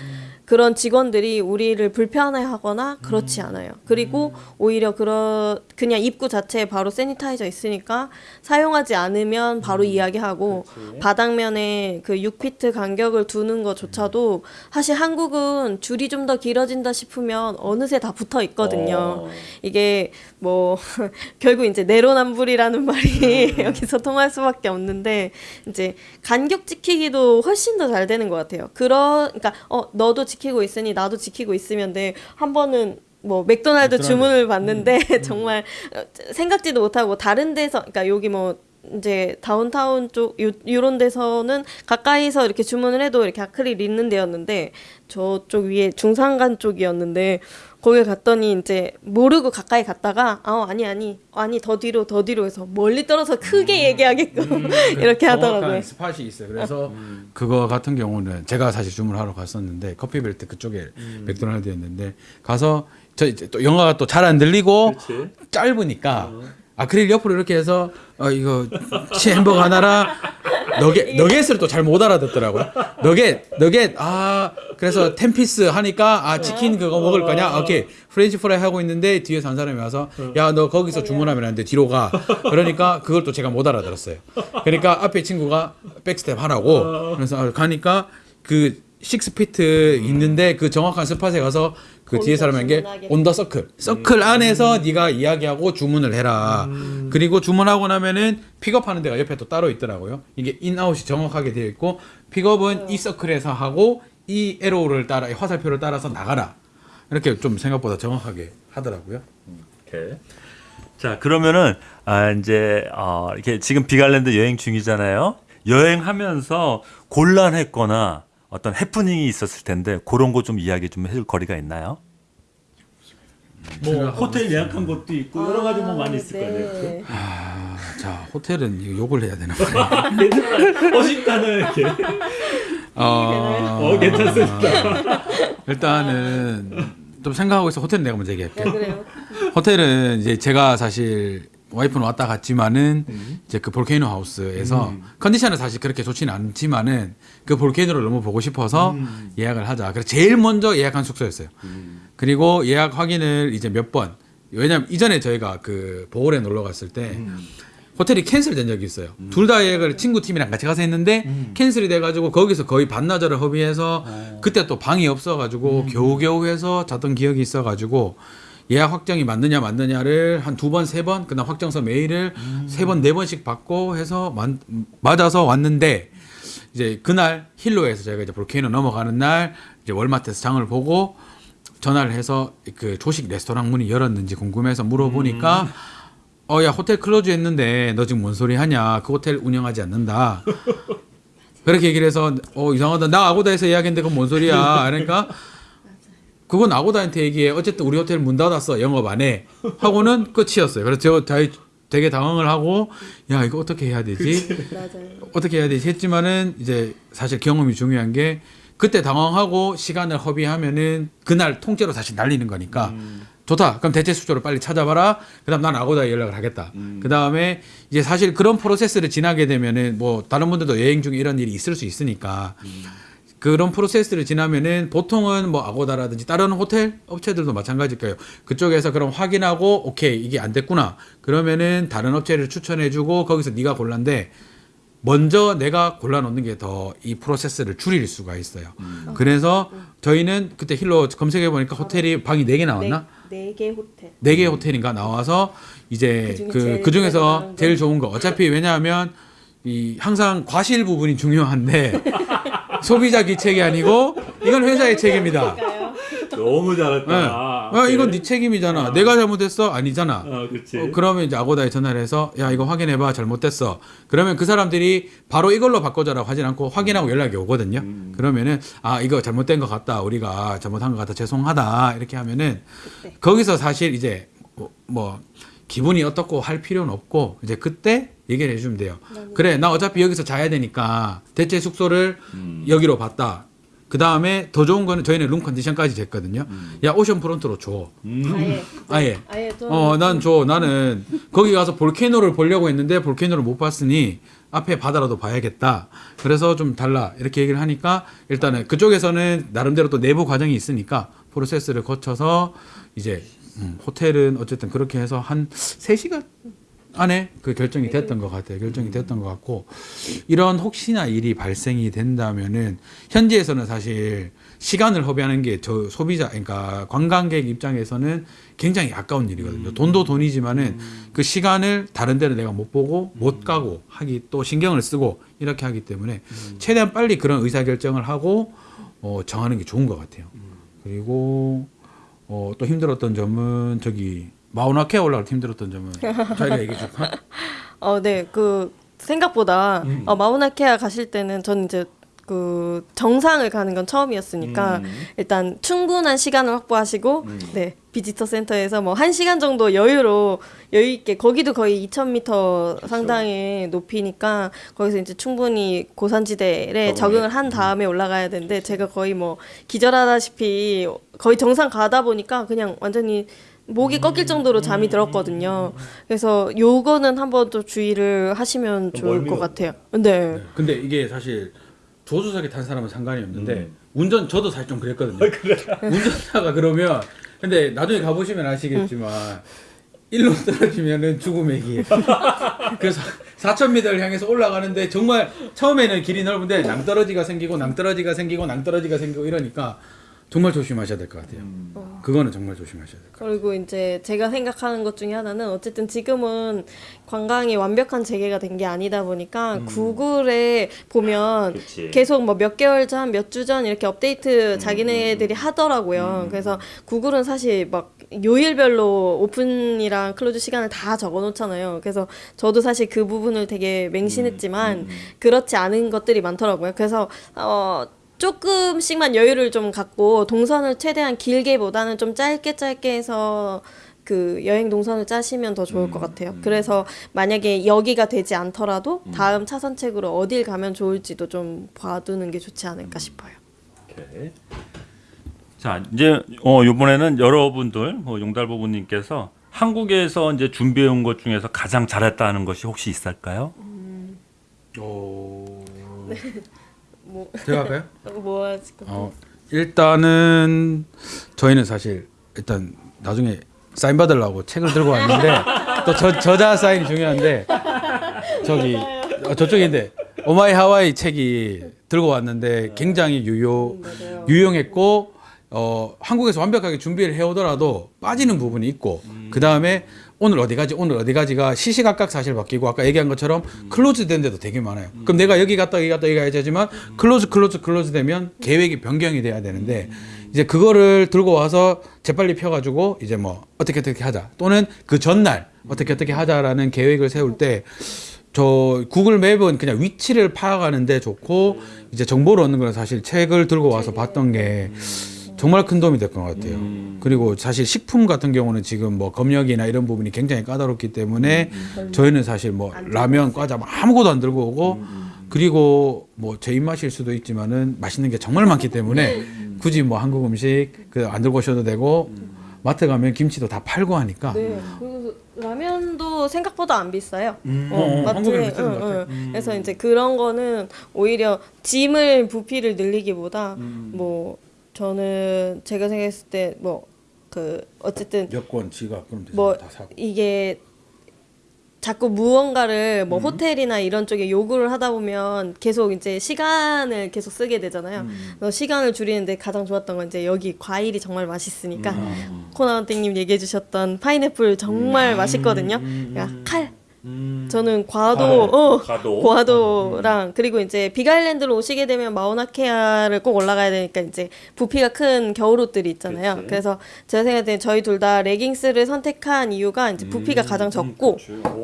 그런 직원들이 우리를 불편해하거나 그렇지 않아요. 그리고 오히려 그런 그냥 입구 자체에 바로 세니타이저 있으니까 사용하지 않으면 바로 이야기하고 바닥면에 그 6피트 간격을 두는 것조차도 사실 한국은 줄이 좀 더 길어진다 싶으면 어느새 다 붙어 있거든요. 이게 뭐 결국 이제 내로남불이라는 말이 여기서 통할 수밖에 없는데 이제 간격 지키기도 훨씬 더 잘 되는 것 같아요. 그러 그러니까 어 너도 지키고 있으니 나도 지키고 있으면 돼. 한 번은 뭐 맥도날드 맥도날드. 주문을 받는데 정말 어, 생각지도 못하고 다른 데서 그러니까 여기 뭐 이제 다운타운 쪽 요, 요런 데서는 가까이서 이렇게 주문을 해도 이렇게 아크릴 있는 데였는데 저쪽 위에 중산간 쪽이었는데 거기 갔더니 이제 모르고 가까이 갔다가 아 아니 아니 아니 더 뒤로 더 뒤로 해서 멀리 떨어서 크게 얘기하게끔 이렇게 하더라고요. 스팟이 있어요. 그래서 그거 같은 경우는 제가 사실 주문하러 갔었는데 커피벨트 그쪽에 맥도날드였는데 가서 저 이제 또 영어가 또 잘 안 들리고 짧으니까 아크릴 옆으로 이렇게 해서 어 이거 치 햄버거 하나랑 너겟 너겟을 또 잘 못 알아듣더라고요. 너겟 너겟 아 그래서 ten piece 하니까 아 치킨 그거 먹을 거냐? 오케이 프렌치 프라이 하고 있는데 뒤에서 한 사람이 와서 야 너 거기서 주문하면 안 돼 뒤로 가. 그러니까 그걸 또 제가 못 알아들었어요. 그러니까 앞에 친구가 back step 하라고 그래서 아, 가니까 그 six feet 있는데 그 정확한 spot에 가서 그 뒤에 사람에게 on the circle circle 안에서 네가 이야기하고 주문을 해라. 그리고 주문하고 나면은 픽업하는 데가 옆에 또 따로 있더라고요. 이게 인아웃이 정확하게 되어 있고 픽업은 이 circle에서 하고 이 arrow를 따라 이 화살표를 따라서 나가라. 이렇게 좀 생각보다 정확하게 하더라고요. 이렇게. 자 그러면은 아 이제 어, 이렇게 지금 빅아일랜드 여행 중이잖아요. 여행하면서 곤란했거나 어떤 해프닝이 있었을 텐데 그런 거 좀 이야기 좀 해줄 거리가 있나요? 뭐 호텔 예약한 것도 있고 여러 가지 뭐 많이 있을 거예요. 네. 아, 자 호텔은 이거 욕을 해야 되나 봐요 어신가는 이렇게. 어, 어 괜찮습니다. 일단은 좀 생각하고 있어 호텔 내가 먼저 얘기할게 네, 그래요. 호텔은 이제 제가 사실 와이프는 왔다 갔지만은 이제 그 볼케이노 하우스에서 컨디션은 사실 그렇게 좋지는 않지만은 그 볼케이노를 너무 보고 싶어서 예약을 하자. 그래서 제일 먼저 예약한 숙소였어요. 그리고 예약 확인을 이제 몇 번. 왜냐면 이전에 저희가 그 보홀에 놀러 갔을 때 호텔이 캔슬된 적이 있어요. 둘 다 예약을 친구 팀이랑 같이 가서 했는데 캔슬이 돼가지고 거기서 거의 반나절을 허비해서 그때 또 방이 없어가지고 겨우겨우 해서 잤던 기억이 있어가지고 예약 확정이 맞느냐 맞느냐를 한 두 번 세 번 그다음 확정서 메일을 세 번 네 번씩 받고 해서 만- 맞아서 왔는데 이제 그날 힐로에서 저희가 이제 볼케이노 넘어가는 날 이제 월마트에서 장을 보고 전화를 해서 그 조식 레스토랑 문이 열었는지 궁금해서 물어보니까 어 야 호텔 close 했는데 너 지금 뭔 소리 하냐? 그 호텔 운영하지 않는다. 그렇게 얘기를 해서 어 이상하다. 나 아고다에서 예약했는데 그건 뭔 소리야? 그러니까 그건 아고다한테 얘기해. 어쨌든 우리 호텔 문 닫았어. 영업 안해. 하고는 끝이었어요. 그래서 제가 다- 되게 당황을 하고 야 이거 어떻게 해야 되지 맞아요. 어떻게 해야 되지 했지만은 이제 사실 경험이 중요한 게 그때 당황하고 시간을 허비하면은 그날 통째로 다시 날리는 거니까 좋다. 그럼 대체 숙소를 빨리 찾아봐라. 그다음 난 아고다에 연락을 하겠다. 그다음에 이제 사실 그런 프로세스를 지나게 되면은 뭐 다른 분들도 여행 중에 이런 일이 있을 수 있으니까 그런 프로세스를 지나면은 보통은 뭐 아고다라든지 다른 호텔 업체들도 마찬가지일 거예요. 그쪽에서 그럼 확인하고 오케이 이게 안 됐구나. 그러면은 다른 업체를 추천해 주고 거기서 네가 골란데 먼저 내가 골라 놓는 게 더 이 프로세스를 줄일 수가 있어요. 그래서 저희는 그때 힐로 검색해 보니까 호텔이 방이 네 개 나왔나? 네 개 호텔. 네 개 호텔인가 나와서 이제 그 제일 그 중에서 제일 거. 좋은 거 어차피 왜냐하면 이 항상 과실 부분이 중요한데 소비자 기책이 아니고 이건 회사의 책임이다. 너무 네. 잘했다. 아, 이건 네 책임이잖아. 내가 잘못했어? 아니잖아. 어, 그렇지. 어, 그러면 이제 아고다에 전화를 해서 야 이거 확인해봐 잘못됐어. 그러면 그 사람들이 바로 이걸로 바꿔줘라고 하진 않고 확인하고 연락이 오거든요. 그러면은 아 이거 잘못된 것 같다. 우리가 잘못한 것 같다. 죄송하다. 이렇게 하면은 그때. 거기서 사실 이제 뭐, 뭐 기분이 어떻고 할 필요는 없고 이제 그때 얘기를 해주면 돼요. 그래 나 어차피 여기서 자야 되니까 대체 숙소를 여기로 봤다. 그 다음에 더 좋은 거는 저희는 룸 컨디션까지 됐거든요. 야 ocean front로 줘. 아예 아예. 아예 좀 어, 난 줘. 나는 거기 가서 volcano를 보려고 했는데 volcano를 못 봤으니 앞에 바다라도 봐야겠다. 그래서 좀 달라. 이렇게 얘기를 하니까 일단은 그쪽에서는 나름대로 또 내부 과정이 있으니까 프로세스를 거쳐서 이제 음, 호텔은 어쨌든 그렇게 해서 한 3시간 안에 그 결정이 됐던 것 같아요. 결정이 됐던 것 같고 이런 혹시나 일이 발생이 된다면은 현지에서는 사실 시간을 허비하는 게 저 소비자 그러니까 관광객 입장에서는 굉장히 아까운 일이거든요. 돈도 돈이지만은 그 시간을 다른 데는 내가 못 보고 못 가고 하기 또 신경을 쓰고 이렇게 하기 때문에 최대한 빨리 그런 의사 결정을 하고 어, 정하는 게 좋은 것 같아요. 그리고 어, 또 힘들었던 점은 저기 마우나케 올라갈 때 힘들었던 점은 저희가 얘기해 줄까? 어, 네. 그 생각보다 음. 어, 마우나케아 가실 때는 전 이제 그 정상을 가는 건 처음이었으니까 음. 일단 충분한 시간을 확보하시고 네 비지터 센터에서 뭐 한 시간 정도 여유로 여유 있게 거기도 거의 2,000m 상당의 높이니까 거기서 이제 충분히 고산지대에 적응을 한 다음에 올라가야 되는데 제가 거의 뭐 기절하다시피 거의 정상 가다 보니까 그냥 완전히 목이 꺾일 정도로 잠이 들었거든요. 그래서 요거는 한번 또 주의를 하시면 좋을 것 같아요. 네. 근데 이게 사실 조수석에 탄 사람은 상관이 없는데 운전 저도 사실 좀 그랬거든요. 운전자가 그러면 근데 나중에 가보시면 아시겠지만 일로 떨어지면은 죽음의 길. 그래서 4,000m를 향해서 올라가는데 정말 처음에는 길이 넓은데 낭떠러지가 생기고 낭떠러지가 생기고 낭떠러지가 생기고 이러니까 정말 조심하셔야 될 것 같아요. 그거는 정말 조심하셔야 될 것 같아요. 그리고 이제 제가 생각하는 것 중에 하나는 어쨌든 지금은 관광이 완벽한 재개가 된 게 아니다 보니까 구글에 보면 그치. 계속 뭐 몇 개월 전, 몇 주 전 이렇게 업데이트 자기네들이 하더라고요. 그래서 구글은 사실 막 요일별로 오픈이랑 close 시간을 다 적어 놓잖아요. 그래서 저도 사실 그 부분을 되게 맹신했지만 그렇지 않은 것들이 많더라고요. 그래서 어 조금씩만 여유를 좀 갖고 동선을 최대한 길게보다는 좀 짧게 짧게 해서 그 여행 동선을 짜시면 더 좋을 것 같아요. 그래서 만약에 여기가 되지 않더라도 다음 차선책으로 어딜 가면 좋을지도 좀 봐두는 게 좋지 않을까 싶어요. 오케이. 자 이제 어 이번에는 여러분들 뭐 용달 부부님께서 한국에서 이제 준비해 온 것 중에서 가장 잘했다는 것이 혹시 있을까요? 오... 뭐, 제가 할까요? 뭐것 어, 일단은 저희는 사실 일단 나중에 사인 받으려고 책을 들고 왔는데 또 저, 저자 사인이 중요한데 저기 어, 저쪽인데 오마이 하와이 책이 들고 왔는데 굉장히 유효 맞아요. 유용했고 어, 한국에서 완벽하게 준비를 해오더라도 빠지는 부분이 있고 그 다음에 오늘 어디 가지? 오늘 어디 가지가 시시각각 사실 바뀌고 아까 얘기한 것처럼 close 된 데도 되게 많아요. 그럼 내가 여기 갔다 여기 갔다 여기 가야지 하지만 close close close 되면 계획이 변경이 돼야 되는데 이제 그거를 들고 와서 재빨리 펴가지고 이제 뭐 어떻게 어떻게 하자. 또는 그 전날 어떻게 어떻게 하자라는 계획을 세울 때 저 구글 맵은 그냥 위치를 파악하는데 좋고 이제 정보를 얻는 거는 사실 책을 들고 와서 봤던 게 정말 큰 도움이 될 것 같아요. 그리고 사실 식품 같은 경우는 지금 뭐 검역이나 이런 부분이 굉장히 까다롭기 때문에 저희는 사실 뭐 라면, 과자 뭐 아무것도 안 들고 오고 그리고 뭐 제 입맛일 수도 있지만은 맛있는 게 정말 많기 때문에 굳이 뭐 한국 음식 그 안 들고 오셔도 되고 마트 가면 김치도 다 팔고 하니까. 네. 라면도 생각보다 안 비싸요. 어, 한국이랑 비슷한 것 같아요. 그래서 이제 그런 거는 오히려 짐을 부피를 늘리기보다 뭐 저는 제가 생각했을 때 뭐 그 어쨌든 여권, 지갑 그럼. 뭐 다 사고. 이게 자꾸 무언가를 음. 뭐 호텔이나 이런 쪽에 요구를 하다 보면 계속 이제 시간을 계속 쓰게 되잖아요. 음. 시간을 줄이는데 가장 좋았던 건 이제 여기 과일이 정말 맛있으니까 음. 코나운땡님 얘기해 주셨던 파인애플 정말 맛있거든요. 음. 그러니까 칼. 저는 과도, 아, 어, 과도. 과도랑 그리고 이제 빅아일랜드로 오시게 되면 마우나케아를 꼭 올라가야 되니까 이제 부피가 큰 겨울옷들이 있잖아요. 그치. 그래서 제가 생각할 때 저희 둘 다 레깅스를 선택한 이유가 이제 부피가 가장 적고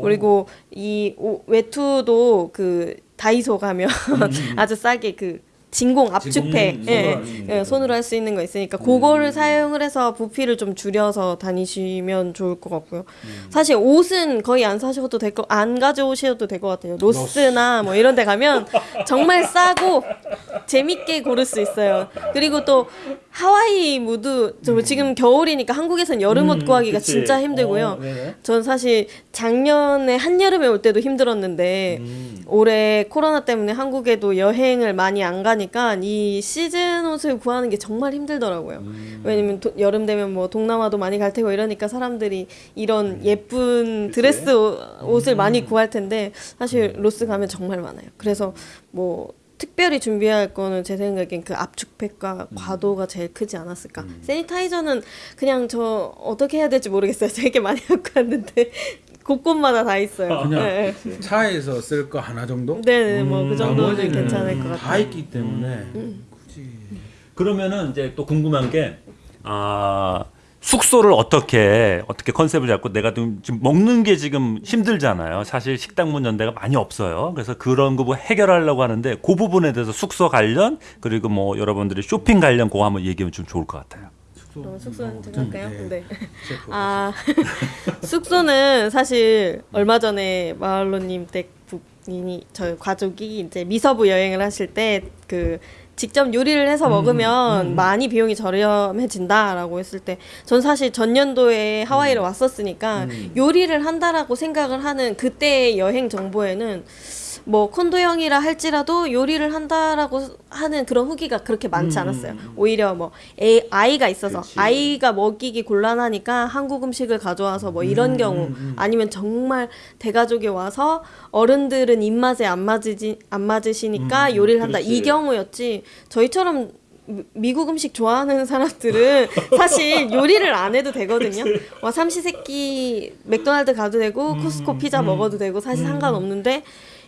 그리고 이 오- 외투도 그 다이소 가면 아주 싸게 그 진공 압축팩 예, 손으로 할수 있는 예, 손으로 할 수 있는 거 있으니까 그거를 사용을 해서 부피를 좀 줄여서 다니시면 좋을 것 같고요. 사실 옷은 거의 안 사셔도 될 거, 안 가져오셔도 될 것 같아요. 로스나 뭐 이런 데 가면 정말 싸고 재밌게 고를 수 있어요. 그리고 또 하와이 무드, 저 지금 겨울이니까 한국에선 여름 옷 구하기가 그치. 진짜 힘들고요. 어, 네네. 전 사실 작년에 한여름에 올 때도 힘들었는데 올해 코로나 때문에 한국에도 여행을 많이 안 가니까 이 시즌 옷을 구하는 게 정말 힘들더라고요. 왜냐면 도- 여름 되면 뭐 동남아도 많이 갈 테고 이러니까 사람들이 이런 예쁜 드레스 옷- 옷을 많이 구할 텐데 사실 로스 가면 정말 많아요. 그래서 뭐 특별히 준비할 거는 제 생각엔 그 압축팩과 과도가 제일 크지 않았을까. 세니타이저는 그냥 저 어떻게 해야 될지 모르겠어요. 되게 많이 갖고 왔는데 곳곳마다 다 있어요. 그냥 네, 차에서 쓸 거 하나 정도? 네, 뭐그 정도는 나머지는 괜찮을 것다 같아요. 있기 때문에 굳이 그러면은 이제 또 궁금한 게 아, 숙소를 어떻게 어떻게 컨셉을 잡고 내가 좀 지금 먹는 게 지금 힘들잖아요. 사실 식당 문 연대가 많이 없어요. 그래서 그런 거 뭐 해결하려고 하는데 그 부분에 대해서 숙소 관련 그리고 뭐 여러분들이 쇼핑 관련 그거 한번 얘기하면 좀 좋을 것 같아요. 그럼 숙소는 제가 할까요? 네. 네. 아 숙소는 사실 얼마 전에 마을로님 댁 부인이 저희 가족이 이제 미서부 여행을 하실 때그 직접 요리를 해서 먹으면 많이 비용이 저렴해진다라고 했을 때 전 사실 전년도에 하와이를 왔었으니까 요리를 한다라고 생각을 하는 그때의 여행 정보에는 뭐 콘도형이라 할지라도 요리를 한다라고 하는 그런 후기가 그렇게 많지 않았어요. 오히려 뭐 애, 아이가 있어서 아이가 먹이기 곤란하니까 한국 음식을 가져와서 뭐 이런 경우 아니면 정말 대가족이 와서 어른들은 입맛에 안 맞으지 안 맞으시니까 요리를 한다. 이 경우였지. 저희처럼 미- 미국 음식 좋아하는 사람들은 사실 요리를 안 해도 되거든요. 와 삼시세끼 맥도날드 가도 되고 코스코 피자 먹어도 되고 사실 상관없는데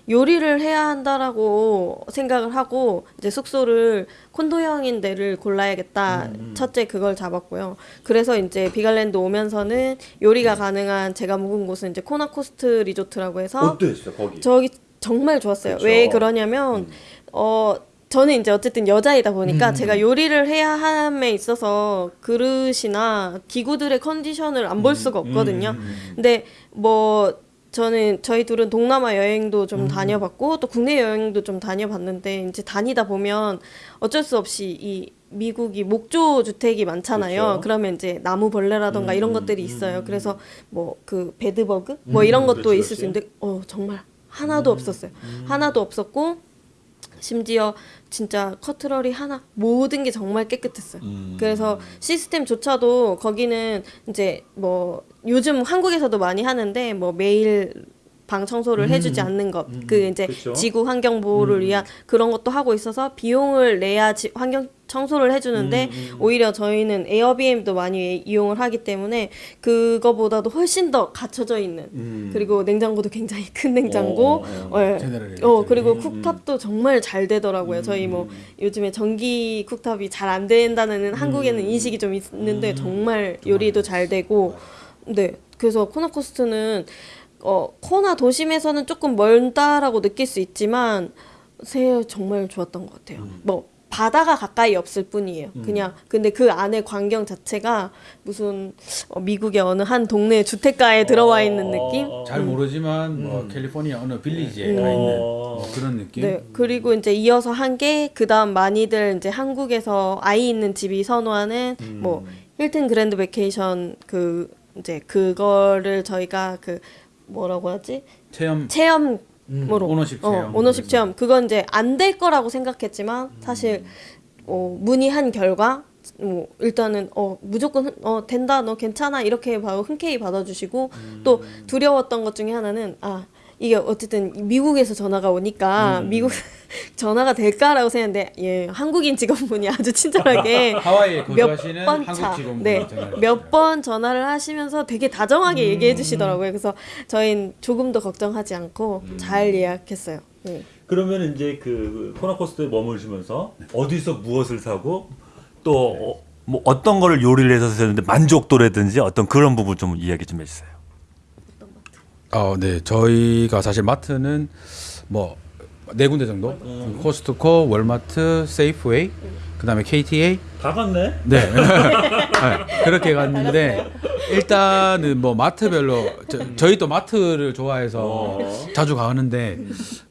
요리를 해야 한다라고 생각을 하고 이제 숙소를 콘도형인 데를 골라야겠다. 첫째 그걸 잡았고요. 그래서 이제 빅아일랜드 오면서는 요리가 가능한 제가 묵은 곳은 이제 코나코스트 리조트라고 해서 어땠어 거기? 저기 정말 좋았어요. 그쵸. 왜 그러냐면 어 저는 이제 어쨌든 여자이다 보니까 제가 요리를 해야 함에 있어서 그릇이나 기구들의 컨디션을 안 볼 수가 없거든요. 근데 뭐 저는 저희 둘은 동남아 여행도 좀 다녀봤고 또 국내 여행도 좀 다녀봤는데 이제 다니다 보면 어쩔 수 없이 이 미국이 목조 주택이 많잖아요. 그렇죠. 그러면 이제 나무 벌레라던가 이런 것들이 있어요. 그래서 뭐 그 베드버그 뭐 이런 것도 그렇지, 있을 수 그렇지. 있는데 어 정말 하나도 없었어요. 하나도 없었고 심지어 진짜 커트러리 하나 모든 게 정말 깨끗했어요. 그래서 시스템조차도 거기는 이제 뭐 요즘 한국에서도 많이 하는데 뭐 매일 방 청소를 해주지 않는 것, 그 이제 그쵸. 지구 환경 보호를 위한 그런 것도 하고 있어서 비용을 내야 지, 환경 청소를 해주는데 오히려 저희는 에어비앤도 많이 이용을 하기 때문에 그거보다도 훨씬 더 갖춰져 있는 그리고 냉장고도 굉장히 큰 냉장고, 어, 예. 제네럴 어 그리고 쿡탑도 정말 잘 되더라고요. 저희 뭐 음. 요즘에 전기 쿡탑이 잘 안 된다는 한국에는 인식이 좀 있는데 정말 요리도 잘 되고. 네. 그래서 코나코스트는 어 코나 도심에서는 조금 멀다라고 느낄 수 있지만 새 정말 좋았던 것 같아요. 뭐 바다가 가까이 없을 뿐이에요. 그냥 근데 그 안에 광경 자체가 무슨 어, 미국의 어느 한 동네 주택가에 들어와 있는 느낌? 잘 모르지만 뭐 캘리포니아 어느 빌리지에 가 있는 뭐 그런 느낌. 네. 그리고 이제 이어서 한 게 그다음 많이들 이제 한국에서 아이 있는 집이 선호하는 뭐 힐튼 그랜드 베케이션 그 이제 그거를 저희가 그 뭐라고 하지? 체험 체험으로 ownership 어, 체험. ownership 체험. 그건 이제 안 될 거라고 생각했지만 사실 어, 문의한 결과 뭐 일단은 어 무조건 흔- 어 된다 너 괜찮아 이렇게 바로 흔쾌히 받아주시고 또 두려웠던 것 중에 하나는 아 이게 어쨌든 미국에서 전화가 오니까 미국 전화가 될까라고 생각했는데 예 한국인 직원분이 아주 친절하게 하와이에 거주하시는 몇번 한국 차, 직원분이 네, 전화를 몇번 전화를 하시면서 되게 다정하게 음. 얘기해 주시더라고요. 그래서 저희는 조금도 걱정하지 않고 음. 잘 예약했어요. 네. 그러면 이제 그 코나코스트에 머무르시면서 어디서 무엇을 사고 또 어, 뭐 어떤 거를 요리를 해서 드셨는데 만족도라든지 어떤 그런 부분 좀 이야기 좀 해주세요. 어, 네. 저희가 사실 마트는 뭐 네 군데 정도. 코스트코, 월마트, 세이프웨이, 그다음에 KTA. 다 갔네. 네. 네, 그렇게 갔는데 일단은 뭐 마트별로 저, 저희 또 마트를 좋아해서 자주 가는데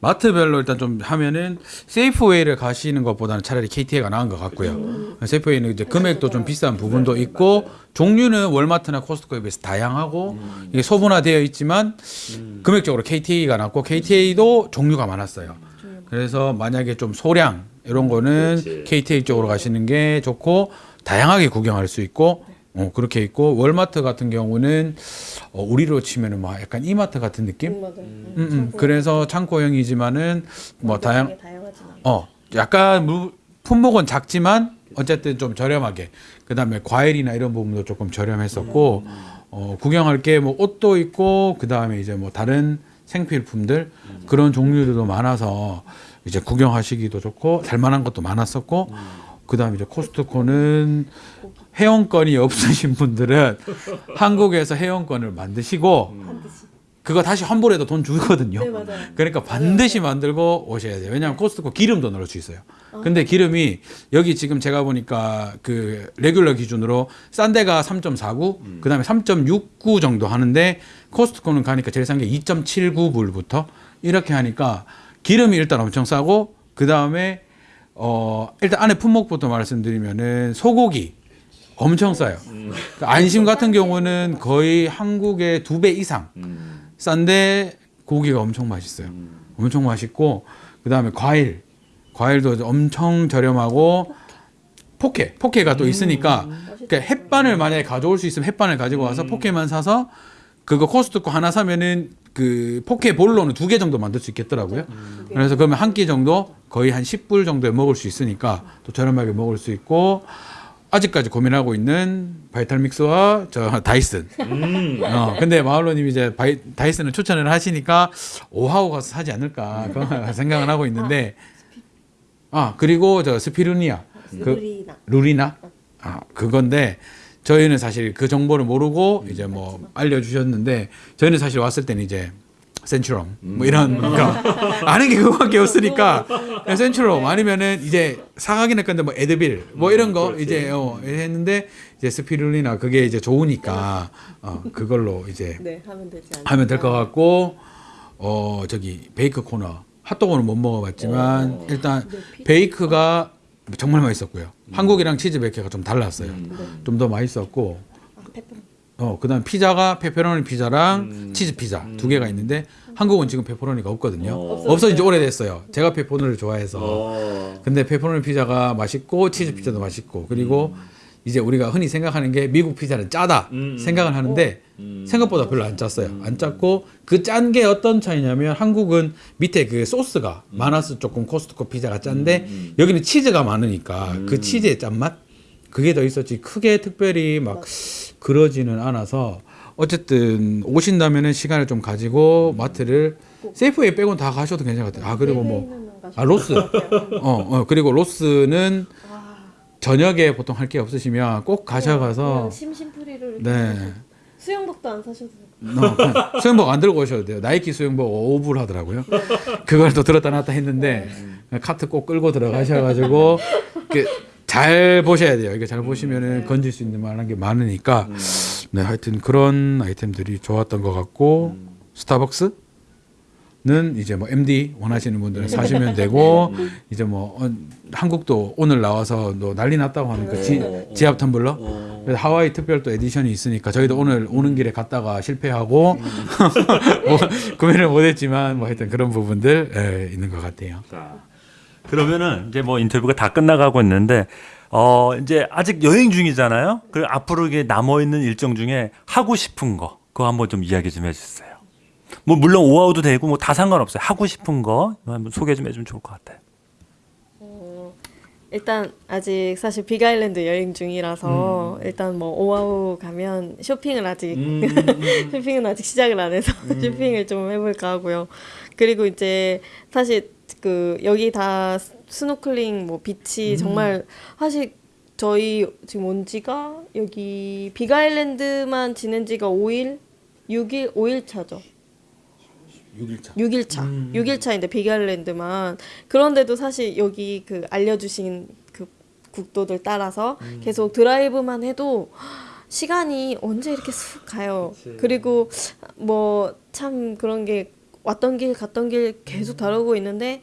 마트별로 일단 좀 하면은 세이프웨이를 가시는 것보다는 차라리 KTA가 나은 것 같고요. 세이프웨이는 이제 금액도 좀 비싼 부분도 있고 종류는 월마트나 코스트코에 비해서 다양하고 이게 소분화되어 있지만 금액적으로 KTA가 낫고 KTA도 종류가 많았어요. 그래서 만약에 좀 소량 이런 거는 그렇지. KTA 쪽으로 가시는 게 좋고 다양하게 구경할 수 있고 어, 그렇게 있고 월마트 같은 경우는 어, 우리로 치면은 막 약간 이마트 같은 느낌. 맞아요. 음, 음. 그래서 창고형이지만은 뭐 다양. 어 약간 무, 품목은 작지만 어쨌든 좀 저렴하게 그 다음에 과일이나 이런 부분도 조금 저렴했었고 어 구경할 게 뭐 옷도 있고 그 다음에 이제 뭐 다른 생필품들 그런 종류들도 많아서 이제 구경하시기도 좋고 살만한 것도 많았었고 그다음에 이제 코스트코는 회원권이 없으신 분들은 한국에서 회원권을 만드시고 그거 다시 환불해도 돈 주거든요. 네, 맞아요. 그러니까 반드시 만들고 오셔야 돼요. 왜냐하면 코스트코 기름도 넣을 수 있어요. 근데 기름이 여기 지금 제가 보니까 그 레귤러 기준으로 싼 데가 3.49, 그다음에 3.69 정도 하는데 코스트코는 가니까 제일 싼 게 2.79불부터 이렇게 하니까 기름이 일단 엄청 싸고 그 다음에 어 일단 안에 품목부터 말씀드리면은 소고기 엄청 싸요. 그러니까 안심 같은 경우는 거의 한국의 두 배 이상 싼데 고기가 엄청 맛있어요. 엄청 맛있고 그 다음에 과일. 과일도 엄청 저렴하고 포케 포케가 또 있으니까 그러니까 햇반을 만약에 가져올 수 있으면 햇반을 가지고 와서 포케만 사서 그거 코스트코 하나 사면은 그 포케 볼로는 두 개 정도 만들 수 있겠더라고요. 그래서 그러면 한 끼 정도 거의 한 10불 정도에 먹을 수 있으니까 또 저렴하게 먹을 수 있고 아직까지 고민하고 있는 바이탈믹스와 저 다이슨. 어, 근데 마을로님이 이제 바이, 다이슨을 추천을 하시니까 오하우 가서 사지 않을까 그런 생각을 하고 있는데. 아 그리고 저 스피루니아. 그 루리나. 루리나? 아 그건데 저희는 사실 그 정보를 모르고 이제 뭐 알려주셨는데 저희는 사실 왔을 때는 이제 Centrum. 뭐 이런 거. 아는 게 그거밖에 없으니까. Centrum. 아니면은 이제 사가기나 건데 뭐 Advil. 뭐 이런 거 그렇지. 이제 어 했는데 이제 스피룰리나 그게 이제 좋으니까 어 그걸로 이제 네, 하면 되지 않을까. 하면 될 것 같고 어 저기 bake 코너. 핫도그는 못 먹어봤지만 일단 bake가 정말 맛있었고요. 한국이랑 치즈 bake가 좀 달랐어요. 좀더 맛있었고 어 그다음 피자가 페페로니 피자랑 치즈 피자 두 개가 있는데 한국은 지금 페페로니가 없거든요. 어. 없어진 지 오래됐어요. 제가 페페로니를 좋아해서. 어. 근데 페퍼로니 피자가 맛있고 치즈 피자도 맛있고 그리고 이제 우리가 흔히 생각하는 게 미국 피자는 짜다 음, 음. 생각을 하는데 생각보다 별로 안 짰어요. 안 짰고 그 짠 게 어떤 차이냐면 한국은 밑에 그 소스가 많아서 조금 코스트코 피자가 짠데 여기는 치즈가 많으니까 그 치즈의 짠맛 그게 더 있었지. 크게 특별히 막 그러지는 않아서 어쨌든 오신다면은 시간을 좀 가지고 마트를 세이프웨이 빼곤 다 가셔도 괜찮을 것 같아요. 아 그리고 뭐아 Ross. 어, 어 그리고 Ross는 저녁에 보통 할 게 없으시면 꼭 가셔가서 심심풀이를 네. 수영복도 안 사셔도. 어, 수영복 안 들고 오셔도 돼요. 나이키 수영복 5불 하더라고요. 그걸 또 들었다 놨다 했는데 카트 꼭 끌고 들어가셔가지고 그 잘 보셔야 돼요. 이게 잘 보시면은 건질 수 있는 만한 게 많으니까. 네 하여튼 그런 아이템들이 좋았던 것 같고 스타벅스 는 이제 뭐 MD 원하시는 분들은 사시면 되고 이제 뭐 어, 한국도 오늘 나와서 너 난리 났다고 하는 그 지, 지압 텀블러? 그래서 하와이 특별 또 edition이 있으니까 저희도 오늘 오는 길에 갔다가 실패하고 뭐, 구매를 못했지만 뭐 하여튼 그런 부분들 예, 있는 것 같아요. 자, 그러면은 이제 뭐 인터뷰가 다 끝나가고 있는데 어 이제 아직 여행 중이잖아요. 그 앞으로 이게 남아 있는 일정 중에 하고 싶은 거 그거 한번 좀 이야기 좀 해주세요. 뭐 물론 오아우도 되고 뭐 다 상관없어요. 하고 싶은 거 한번 소개 좀 해주면 좋을 것 같아요. 일단 아직 사실 빅아일랜드 여행 중이라서 일단 뭐 오아우 가면 쇼핑을 아직 쇼핑은 아직 시작을 안 해서 쇼핑을 좀 해볼까 하고요. 그리고 이제 사실 그 여기 다 스노클링 뭐 beach 정말 사실 저희 지금 온 지가 여기 빅아일랜드만 지낸 지가 5일 6일 5일 차죠. 6일차. 6일차. 6일차인데 빅아일랜드만 그런데도 사실 여기 그 알려주신 그 국도들 따라서 계속 드라이브만 해도 시간이 언제 이렇게 쑥 가요. 그리고 뭐 참 그런 게 왔던 길 갔던 길 계속 다르고 있는데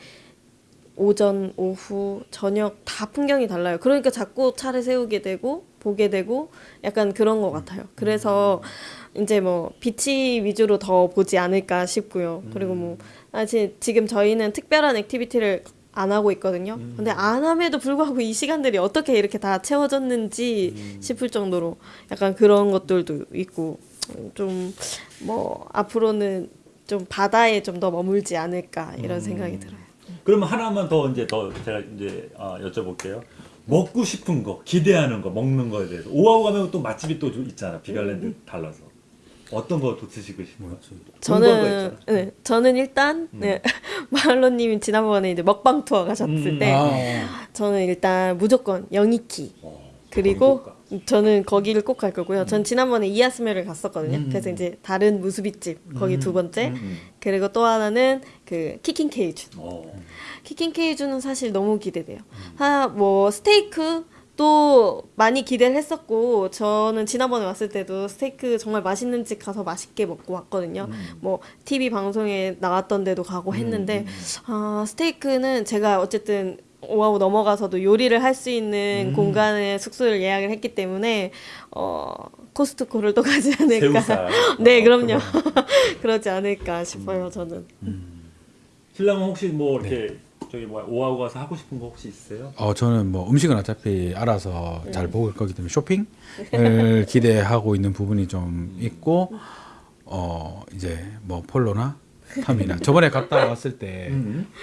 오전, 오후, 저녁 다 풍경이 달라요. 그러니까 자꾸 차를 세우게 되고 보게 되고 약간 그런 것 같아요. 그래서 이제 뭐 beach 위주로 더 보지 않을까 싶고요. 그리고 뭐 사실 지금 저희는 특별한 activity를 안 하고 있거든요. 근데 안 함에도 불구하고 이 시간들이 어떻게 이렇게 다 채워졌는지 싶을 정도로 약간 그런 것들도 있고 좀 뭐 앞으로는 좀 바다에 좀 더 머물지 않을까 이런 생각이 들어요. 그러면 하나만 더 이제 더 제가 이제 아, 여쭤볼게요. 먹고 싶은 거, 기대하는 거, 먹는 거에 대해서 오아우 가면 또 맛집이 또 있잖아. 빅아일랜드 달라서 어떤 거또 드시고 싶어요? 거 저는. 네, 저는 일단 네, 마을로님이 지난번에 이제 먹방 투어 가셨을 음. 때 아, 저는 일단 무조건 영이키 어, 그리고 저는 거기를 꼭 갈 거고요. 음. 전 지난번에 이야스메를 갔었거든요. 그래서 이제 다른 무수비집 거기 두 번째 음. 그리고 또 하나는 그 Kickin Kajun. 어. Kickin Kajun은 사실 너무 기대돼요. 하, 뭐 스테이크 또 많이 기대를 했었고 저는 지난번에 왔을 때도 스테이크 정말 맛있는 집 가서 맛있게 먹고 왔거든요. 뭐 TV 방송에 나왔던 데도 가고 했는데 아, 스테이크는 제가 어쨌든 오하우 넘어가서도 요리를 할 수 있는 공간에 숙소를 예약을 했기 때문에 어 코스트코를 또 가지 않을까. 네, 어, 그럼요. 그러지 않을까 싶어요, 저는. 신랑은 혹시 뭐 이렇게 저기 뭐야 오아우 가서 하고 싶은 거 혹시 있어요? 어 저는 뭐 음식은 어차피 알아서 잘 먹을 거기 때문에 쇼핑을 기대하고 있는 부분이 좀 있고 어 이제 뭐 폴로나 탐이나 저번에 갔다 왔을 때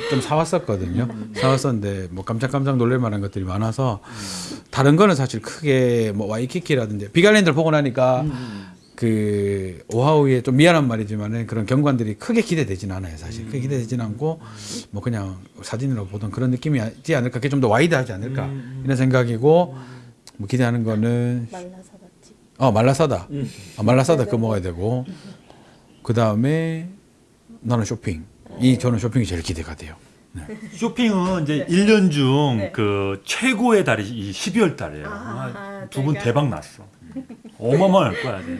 좀 사왔었거든요. 사왔었는데 뭐 깜짝깜짝 놀랄 만한 것들이 많아서 다른 거는 사실 크게 뭐 와이키키라든지 빅아일랜드를 보고 나니까 그 오하우에 좀 미안한 말이지만은 그런 경관들이 크게 기대되진 않아요 사실. 크게 기대되진 않고 뭐 그냥 사진으로 보던 그런 느낌이지 않을까 그게 좀 더 wide하지 않을까 이런 생각이고 뭐 기대하는 거는 말라사다집. 어 말라사다. 아, 말라사다 그거 먹어야 되고. 그 다음에 나는 쇼핑 이 저는 쇼핑이 제일 기대가 돼요 쇼핑은 이제 일 1년 중 네. 그 최고의 달이 이 12월 달이에요. 아, 두분 제가- 대박 났어. 어마어마할 거야. 이제.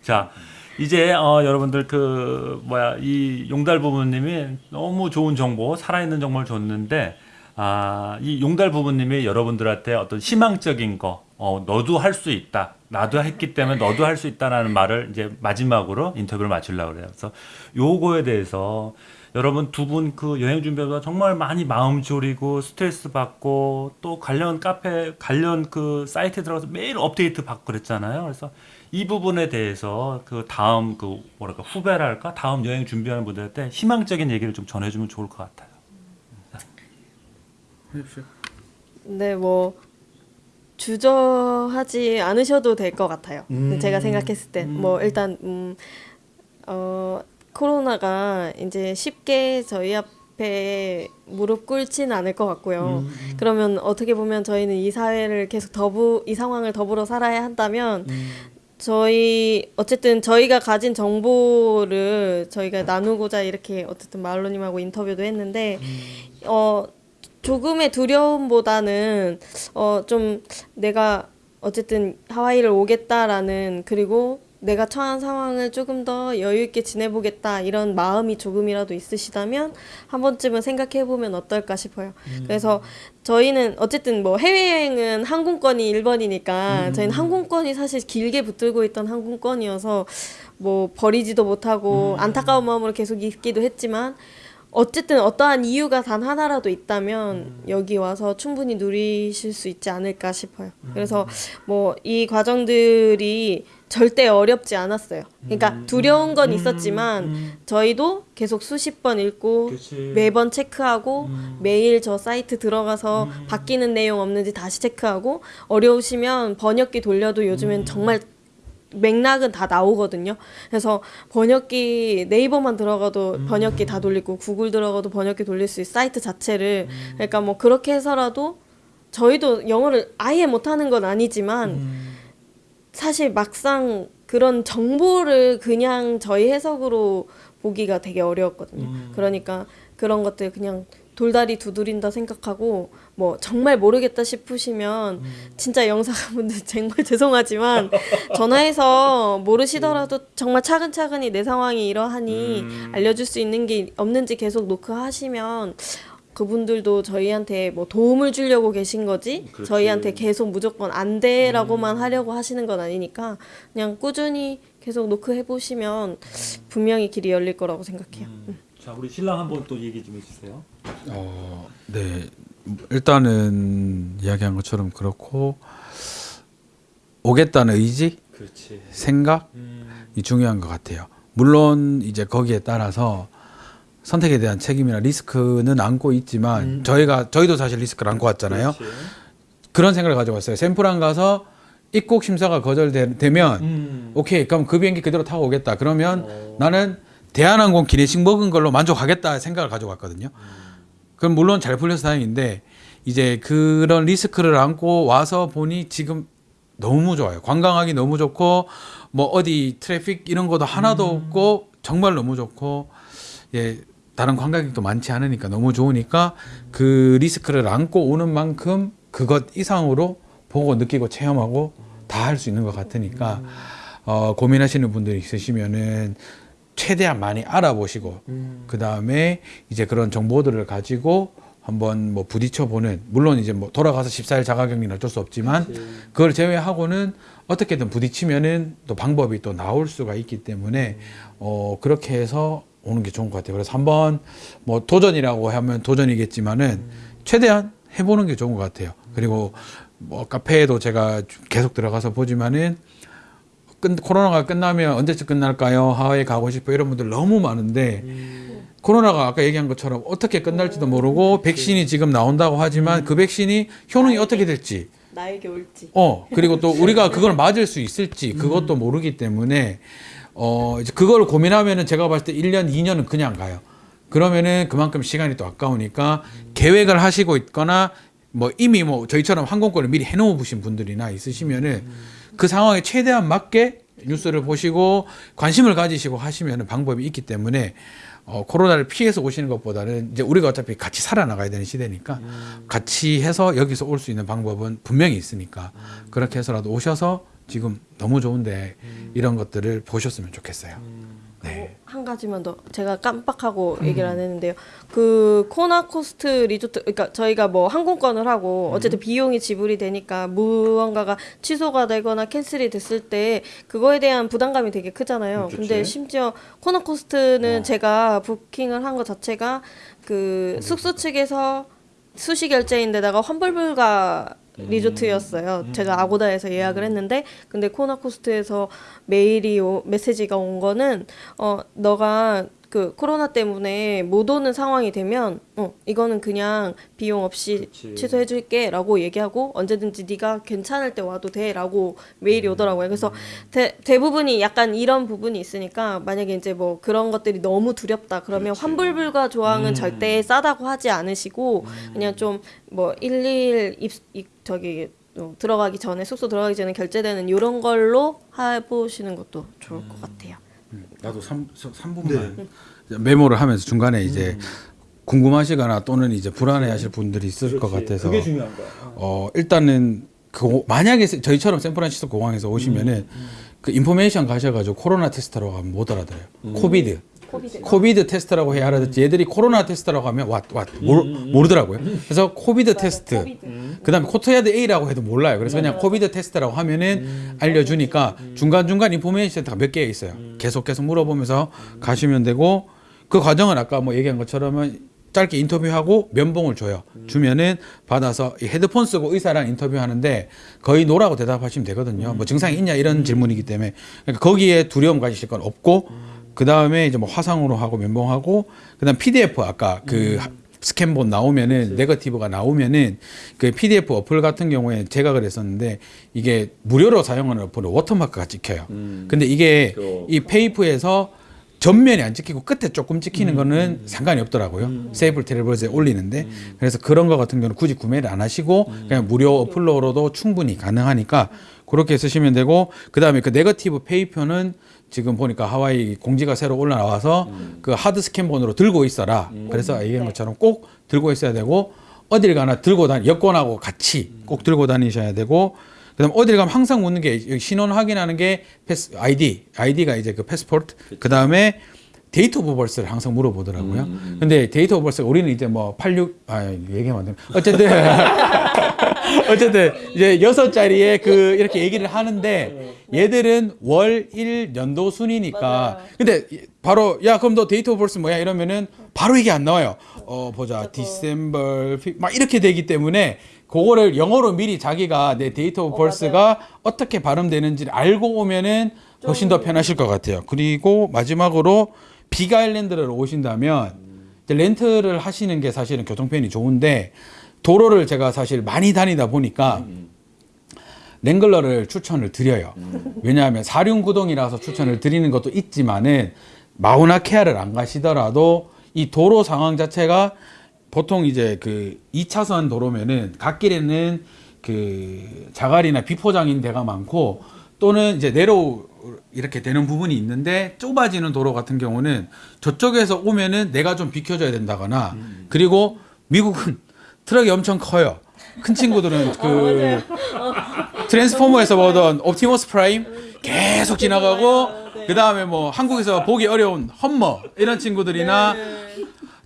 자, 이제 어, 여러분들 그 뭐야 이 용달 부모님이 너무 좋은 정보, 살아있는 정보를 줬는데 아, 이 용달 부모님이 여러분들한테 어떤 희망적인 거, 어, 너도 할 수 있다. 나도 했기 때문에 너도 할 수 있다라는 말을 이제 마지막으로 인터뷰를 마치려고 그래요. 그래서 요거에 대해서 여러분 두 분 그 여행 준비하다 정말 많이 마음 졸이고 스트레스 받고 또 관련 카페 관련 그 사이트에 들어가서 매일 업데이트 받고 그랬잖아요. 그래서 이 부분에 대해서 그 다음 그 뭐랄까 후배랄까 다음 여행 준비하는 분들한테 희망적인 얘기를 좀 전해주면 좋을 것 같아요. 네, 뭐 주저하지 않으셔도 될 것 같아요. 음. 제가 생각했을 때, 뭐 일단 음, 어, 코로나가 이제 쉽게 저희 앞에 무릎 꿇지는 않을 것 같고요. 음. 그러면 어떻게 보면 저희는 이 사회를 계속 더부 이 상황을 더불어 살아야 한다면 음. 저희 어쨌든 저희가 가진 정보를 저희가 나누고자 이렇게 어쨌든 마을로님하고 인터뷰도 했는데 어 조금의 두려움보다는 어 좀 내가 어쨌든 하와이를 오겠다라는 그리고 내가 처한 상황을 조금 더 여유 있게 지내보겠다 이런 마음이 조금이라도 있으시다면 한 번쯤은 생각해 보면 어떨까 싶어요. 그래서 저희는 어쨌든 뭐 해외여행은 항공권이 1번이니까 저희는 항공권이 사실 길게 붙들고 있던 항공권이어서 뭐 버리지도 못하고 안타까운 마음으로 계속 있기도 했지만 어쨌든 어떠한 이유가 단 하나라도 있다면 여기 와서 충분히 누리실 수 있지 않을까 싶어요. 그래서 뭐 이 과정들이 절대 어렵지 않았어요. 그러니까 두려운 건 있었지만 저희도 계속 수십 번 읽고 그치. 매번 체크하고 매일 저 사이트 들어가서 바뀌는 내용 없는지 다시 체크하고 어려우시면 번역기 돌려도 요즘엔 정말 맥락은 다 나오거든요. 그래서 번역기 네이버만 들어가도 번역기 다 돌리고 구글 들어가도 번역기 돌릴 수 있는 사이트 자체를 그러니까 뭐 그렇게 해서라도 저희도 영어를 아예 못하는 건 아니지만 사실 막상 그런 정보를 그냥 저희 해석으로 보기가 되게 어려웠거든요. 그러니까 그런 것들 그냥 돌다리 두드린다 생각하고 뭐 정말 모르겠다 싶으시면 진짜 영사분들 정말 죄송하지만 전화해서 모르시더라도 정말 차근차근히 내 상황이 이러하니 알려줄 수 있는 게 없는지 계속 노크하시면 그분들도 저희한테 뭐 도움을 주려고 계신 거지 그렇지. 저희한테 계속 무조건 안 돼라고만 하려고 하시는 건 아니니까 그냥 꾸준히 계속 노크해 보시면 분명히 길이 열릴 거라고 생각해요. 음. 자 우리 신랑 한번 또 얘기 좀 해주세요. 어, 네. 일단은 이야기한 것처럼 그렇고 오겠다는 의지, 그렇지. 생각이 중요한 것 같아요. 물론 이제 거기에 따라서 선택에 대한 책임이나 리스크는 안고 있지만 저희가 저희도 사실 리스크를 안고 왔잖아요. 그렇지. 그런 생각을 가지고 왔어요. 샘플안 가서 입국 심사가 거절되면 음. 오케이 그럼 그 비행기 그대로 타고 오겠다. 그러면 어. 나는 대한항공 기내식 먹은 걸로 만족하겠다 생각을 가지고 왔거든요. 그럼 물론 잘 풀려서 다행인데 이제 그런 리스크를 안고 와서 보니 지금 너무 좋아요. 관광하기 너무 좋고 뭐 어디 트래픽 이런 것도 하나도 없고 정말 너무 좋고 예 다른 관광객도 많지 않으니까 너무 좋으니까 그 리스크를 안고 오는 만큼 그것 이상으로 보고 느끼고 체험하고 다 할 수 있는 것 같으니까 어, 고민하시는 분들이 있으시면은 최대한 많이 알아보시고 그 다음에 이제 그런 정보들을 가지고 한번 뭐 부딪혀 보는 물론 이제 뭐 돌아가서 14일 자가격리는 어쩔 수 없지만 그걸 제외하고는 어떻게든 부딪히면은 또 방법이 또 나올 수가 있기 때문에 어 그렇게 해서 오는 게 좋은 것 같아요. 그래서 한번 뭐 도전이라고 하면 도전이겠지만은 최대한 해보는 게 좋은 것 같아요. 그리고 뭐 카페에도 제가 계속 들어가서 보지만은 끝, 코로나가 끝나면 언제쯤 끝날까요? 하와이 가고 싶어 이런 분들 너무 많은데 코로나가 아까 얘기한 것처럼 어떻게 끝날지도 모르고 백신이 지금 나온다고 하지만 그 백신이 효능이 어떻게 될지 나에게 올지. 어 그리고 또 우리가 그걸 맞을 수 있을지 그것도 모르기 때문에 어 이제 그걸 고민하면은 제가 봤을 때 1년 2년은 그냥 가요. 그러면은 그만큼 시간이 또 아까우니까 계획을 하시고 있거나 뭐 이미 뭐 저희처럼 항공권을 미리 해놓으신 분들이나 있으시면은 그 상황에 최대한 맞게 뉴스를 보시고 관심을 가지시고 하시면은 방법이 있기 때문에 어, 코로나를 피해서 오시는 것보다는 이제 우리가 어차피 같이 살아나가야 되는 시대니까 같이 해서 여기서 올 수 있는 방법은 분명히 있으니까 그렇게 해서라도 오셔서 지금 너무 좋은데 이런 것들을 보셨으면 좋겠어요. 네. 한 가지만 더 제가 깜빡하고 얘기를 안 했는데요. 그 코나코스트 리조트 그러니까 저희가 뭐 항공권을 하고 어쨌든 비용이 지불이 되니까 무언가가 취소가 되거나 cancel이 됐을 때 그거에 대한 부담감이 되게 크잖아요. 근데 심지어 코나코스트는 제가 부킹을 한 것 자체가 그 숙소 측에서 수시 결제인데다가 환불 불가 리조트였어요. 제가 아고다에서 예약을 했는데 근데 코나코스트에서 메일이 오, 메시지가 온 거는 어 너가 그 코로나 때문에 못 오는 상황이 되면 어 이거는 그냥 비용 없이 취소해 줄게 라고 얘기하고 언제든지 네가 괜찮을 때 와도 돼 라고 메일이 오더라고요. 그래서 대, 대부분이 약간 이런 부분이 있으니까 만약에 이제 뭐 그런 것들이 너무 두렵다 그러면 환불 불가 조항은 절대 싸다고 하지 않으시고 그냥 좀 뭐 일일 입, 입 저기 어, 들어가기 전에 숙소 들어가기 전에 결제되는 이런 걸로 해보시는 것도 좋을 것 같아요. 나도 3, 삼분만 메모를 하면서 중간에 이제 궁금하시거나 또는 이제 불안해하실 분들이 있을 것 같아서 그게 중요한 거야. 어. 일단은 그 만약에 세- 저희처럼 샌프란시스코 공항에서 오시면은 그 information 가셔가지고 코로나 테스트라고 하면 못 알아들어요. COVID. COVID. COVID 테스트라고 해야 알아듣지. 얘들이 코로나 테스트라고 하면 왓 왓 모르 더라고요. 그래서 COVID 테스트. 그 다음에 코트야드 A라고 해도 몰라요. 그래서 그냥 COVID 테스트라고 하면은 알려주니까 중간 중간 information 센터가 몇 개 있어요. 계속 계속 물어보면서 가시면 되고 그 과정은 아까 뭐 얘기한 것처럼은 짧게 인터뷰하고 면봉을 줘요. 주면은 받아서 이 헤드폰 쓰고 의사랑 인터뷰하는데 거의 no라고 대답하시면 되거든요. 뭐 증상이 있냐 이런 질문이기 때문에. 그러니까 거기에 두려움 가지실 건 없고 그 다음에 이제 뭐 화상으로 하고 면봉하고 그 다음 PDF 아까 그 스캔본 나오면은 negative가 나오면은 그 PDF 어플 같은 경우에 제가 그랬었는데 이게 무료로 사용하는 어플은 watermark가 찍혀요. 근데 이게 이 paper에서 전면이 안 찍히고 끝에 조금 찍히는 거는 상관이 없더라고요. Safe Travels에 올리는데. 그래서 그런 거 같은 경우는 굳이 구매를 안 하시고 그냥 무료 어플로도 충분히 가능하니까 그렇게 쓰시면 되고 그 다음에 그 negative paper는 지금 보니까 하와이 공지가 새로 올라와서 그 hard 스캔본으로 들고 있어라. 그래서 얘기한 것처럼 꼭 들고 있어야 되고 어딜 가나 들고 다니 여권하고 같이 꼭 들고 다니셔야 되고 그다음 어딜 가면 항상 묻는 게 신원 확인하는 게 pass ID ID가 이제 그 passport 그다음에 date of birth를 항상 물어보더라고요. 근데 date of birth 우리는 이제 뭐 86, 아, 얘기하면 안 되나. 어쨌든. 어쨌든 이제 여섯 자리에 그 이렇게 얘기를 하는데 얘들은 월, 일, 연도 순이니까. 근데 바로 야 그럼 너 오브 버스 뭐야? 이러면은 바로 이게 안 나와요. 어 보자. December 막 이렇게 되기 때문에 그거를 영어로 미리 자기가 내 date of birth가 어 떻게 발음되는지를 알고 오면은 훨씬 더 편하실 것 같아요. 그리고 마지막으로 Big Island를 오신다면 렌트를 하시는 게 사실은 교통편이 좋은데 도로를 제가 사실 많이 다니다 보니까 랭글러를 추천을 드려요. 왜냐하면 사륜구동이라서 추천을 드리는 것도 있지만은 마우나케아를 안 가시더라도 이 도로 상황 자체가 보통 이제 그 2차선 도로면은 갓길에는 그 자갈이나 비포장인 데가 많고 또는 이제 내로 이렇게 되는 부분이 있는데 좁아지는 도로 같은 경우는 저쪽에서 오면은 내가 좀 비켜줘야 된다거나 그리고 미국은 트럭이 엄청 커요. 큰 친구들은 그 트랜스포머에서 보던 옵티머스 프라임 계속 지나가고 그 다음에 뭐 한국에서 보기 어려운 Hummer 이런 친구들이나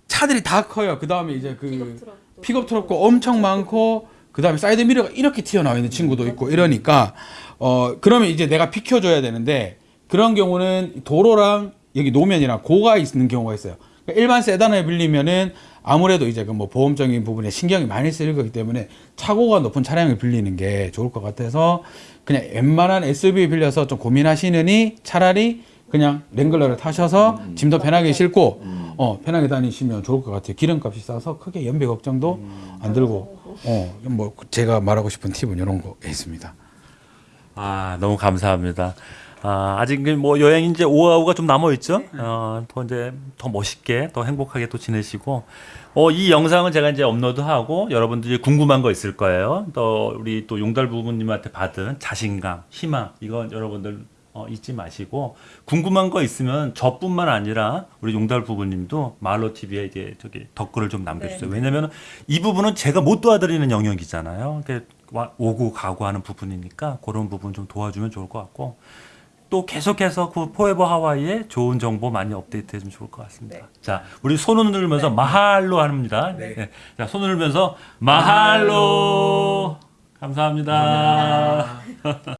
차들이 다 커요. 그 다음에 이제 그 픽업 트럭도 엄청 많고 그 다음에 사이드 미러가 이렇게 튀어나와 있는 친구도 있고 이러니까 어 그러면 이제 내가 비켜줘야 되는데 그런 경우는 도로랑 여기 노면이랑 고가 있는 경우가 있어요. 그러니까 일반 세단을 빌리면은 아무래도 이제 그 뭐 보험적인 부분에 신경이 많이 쓰일 거기 때문에 차고가 높은 차량을 빌리는 게 좋을 것 같아서 그냥 웬만한 SUV 빌려서 좀 고민하시느니 차라리 그냥 랭글러를 타셔서 짐도 편하게 싣고 어 편하게 다니시면 좋을 것 같아요. 기름값이 싸서 크게 연비 걱정도 안 들고 어 뭐 제가 말하고 싶은 팁은 이런 거 있습니다. 아, 너무 감사합니다. 아, 아직 뭐 여행 이제 오하우가 좀 남아 있죠. 어, 더 이제 더 멋있게, 더 행복하게 또 지내시고, 어, 이 영상은 제가 이제 업로드하고 여러분들이 궁금한 거 있을 거예요. 또 우리 또 용달 부모님한테 받은 자신감, 희망 이건 여러분들 어, 잊지 마시고 궁금한 거 있으면 저뿐만 아니라 우리 용달 부부님도 말로 TV에 이제 저기 댓글을 좀 남겨주세요. 왜냐면 이 부분은 제가 못 도와드리는 영역이잖아요. 오고 가고 하는 부분이니까 그런 부분 좀 도와주면 좋을 것 같고 또 계속해서 그 포에버 하와이의 좋은 정보 많이 업데이트 해주면 좋을 것 같습니다. 자, 우리 손을 흔들면서 마할로 합니다. 네. 자, 손을 흔들면서 마할로. 감사합니다.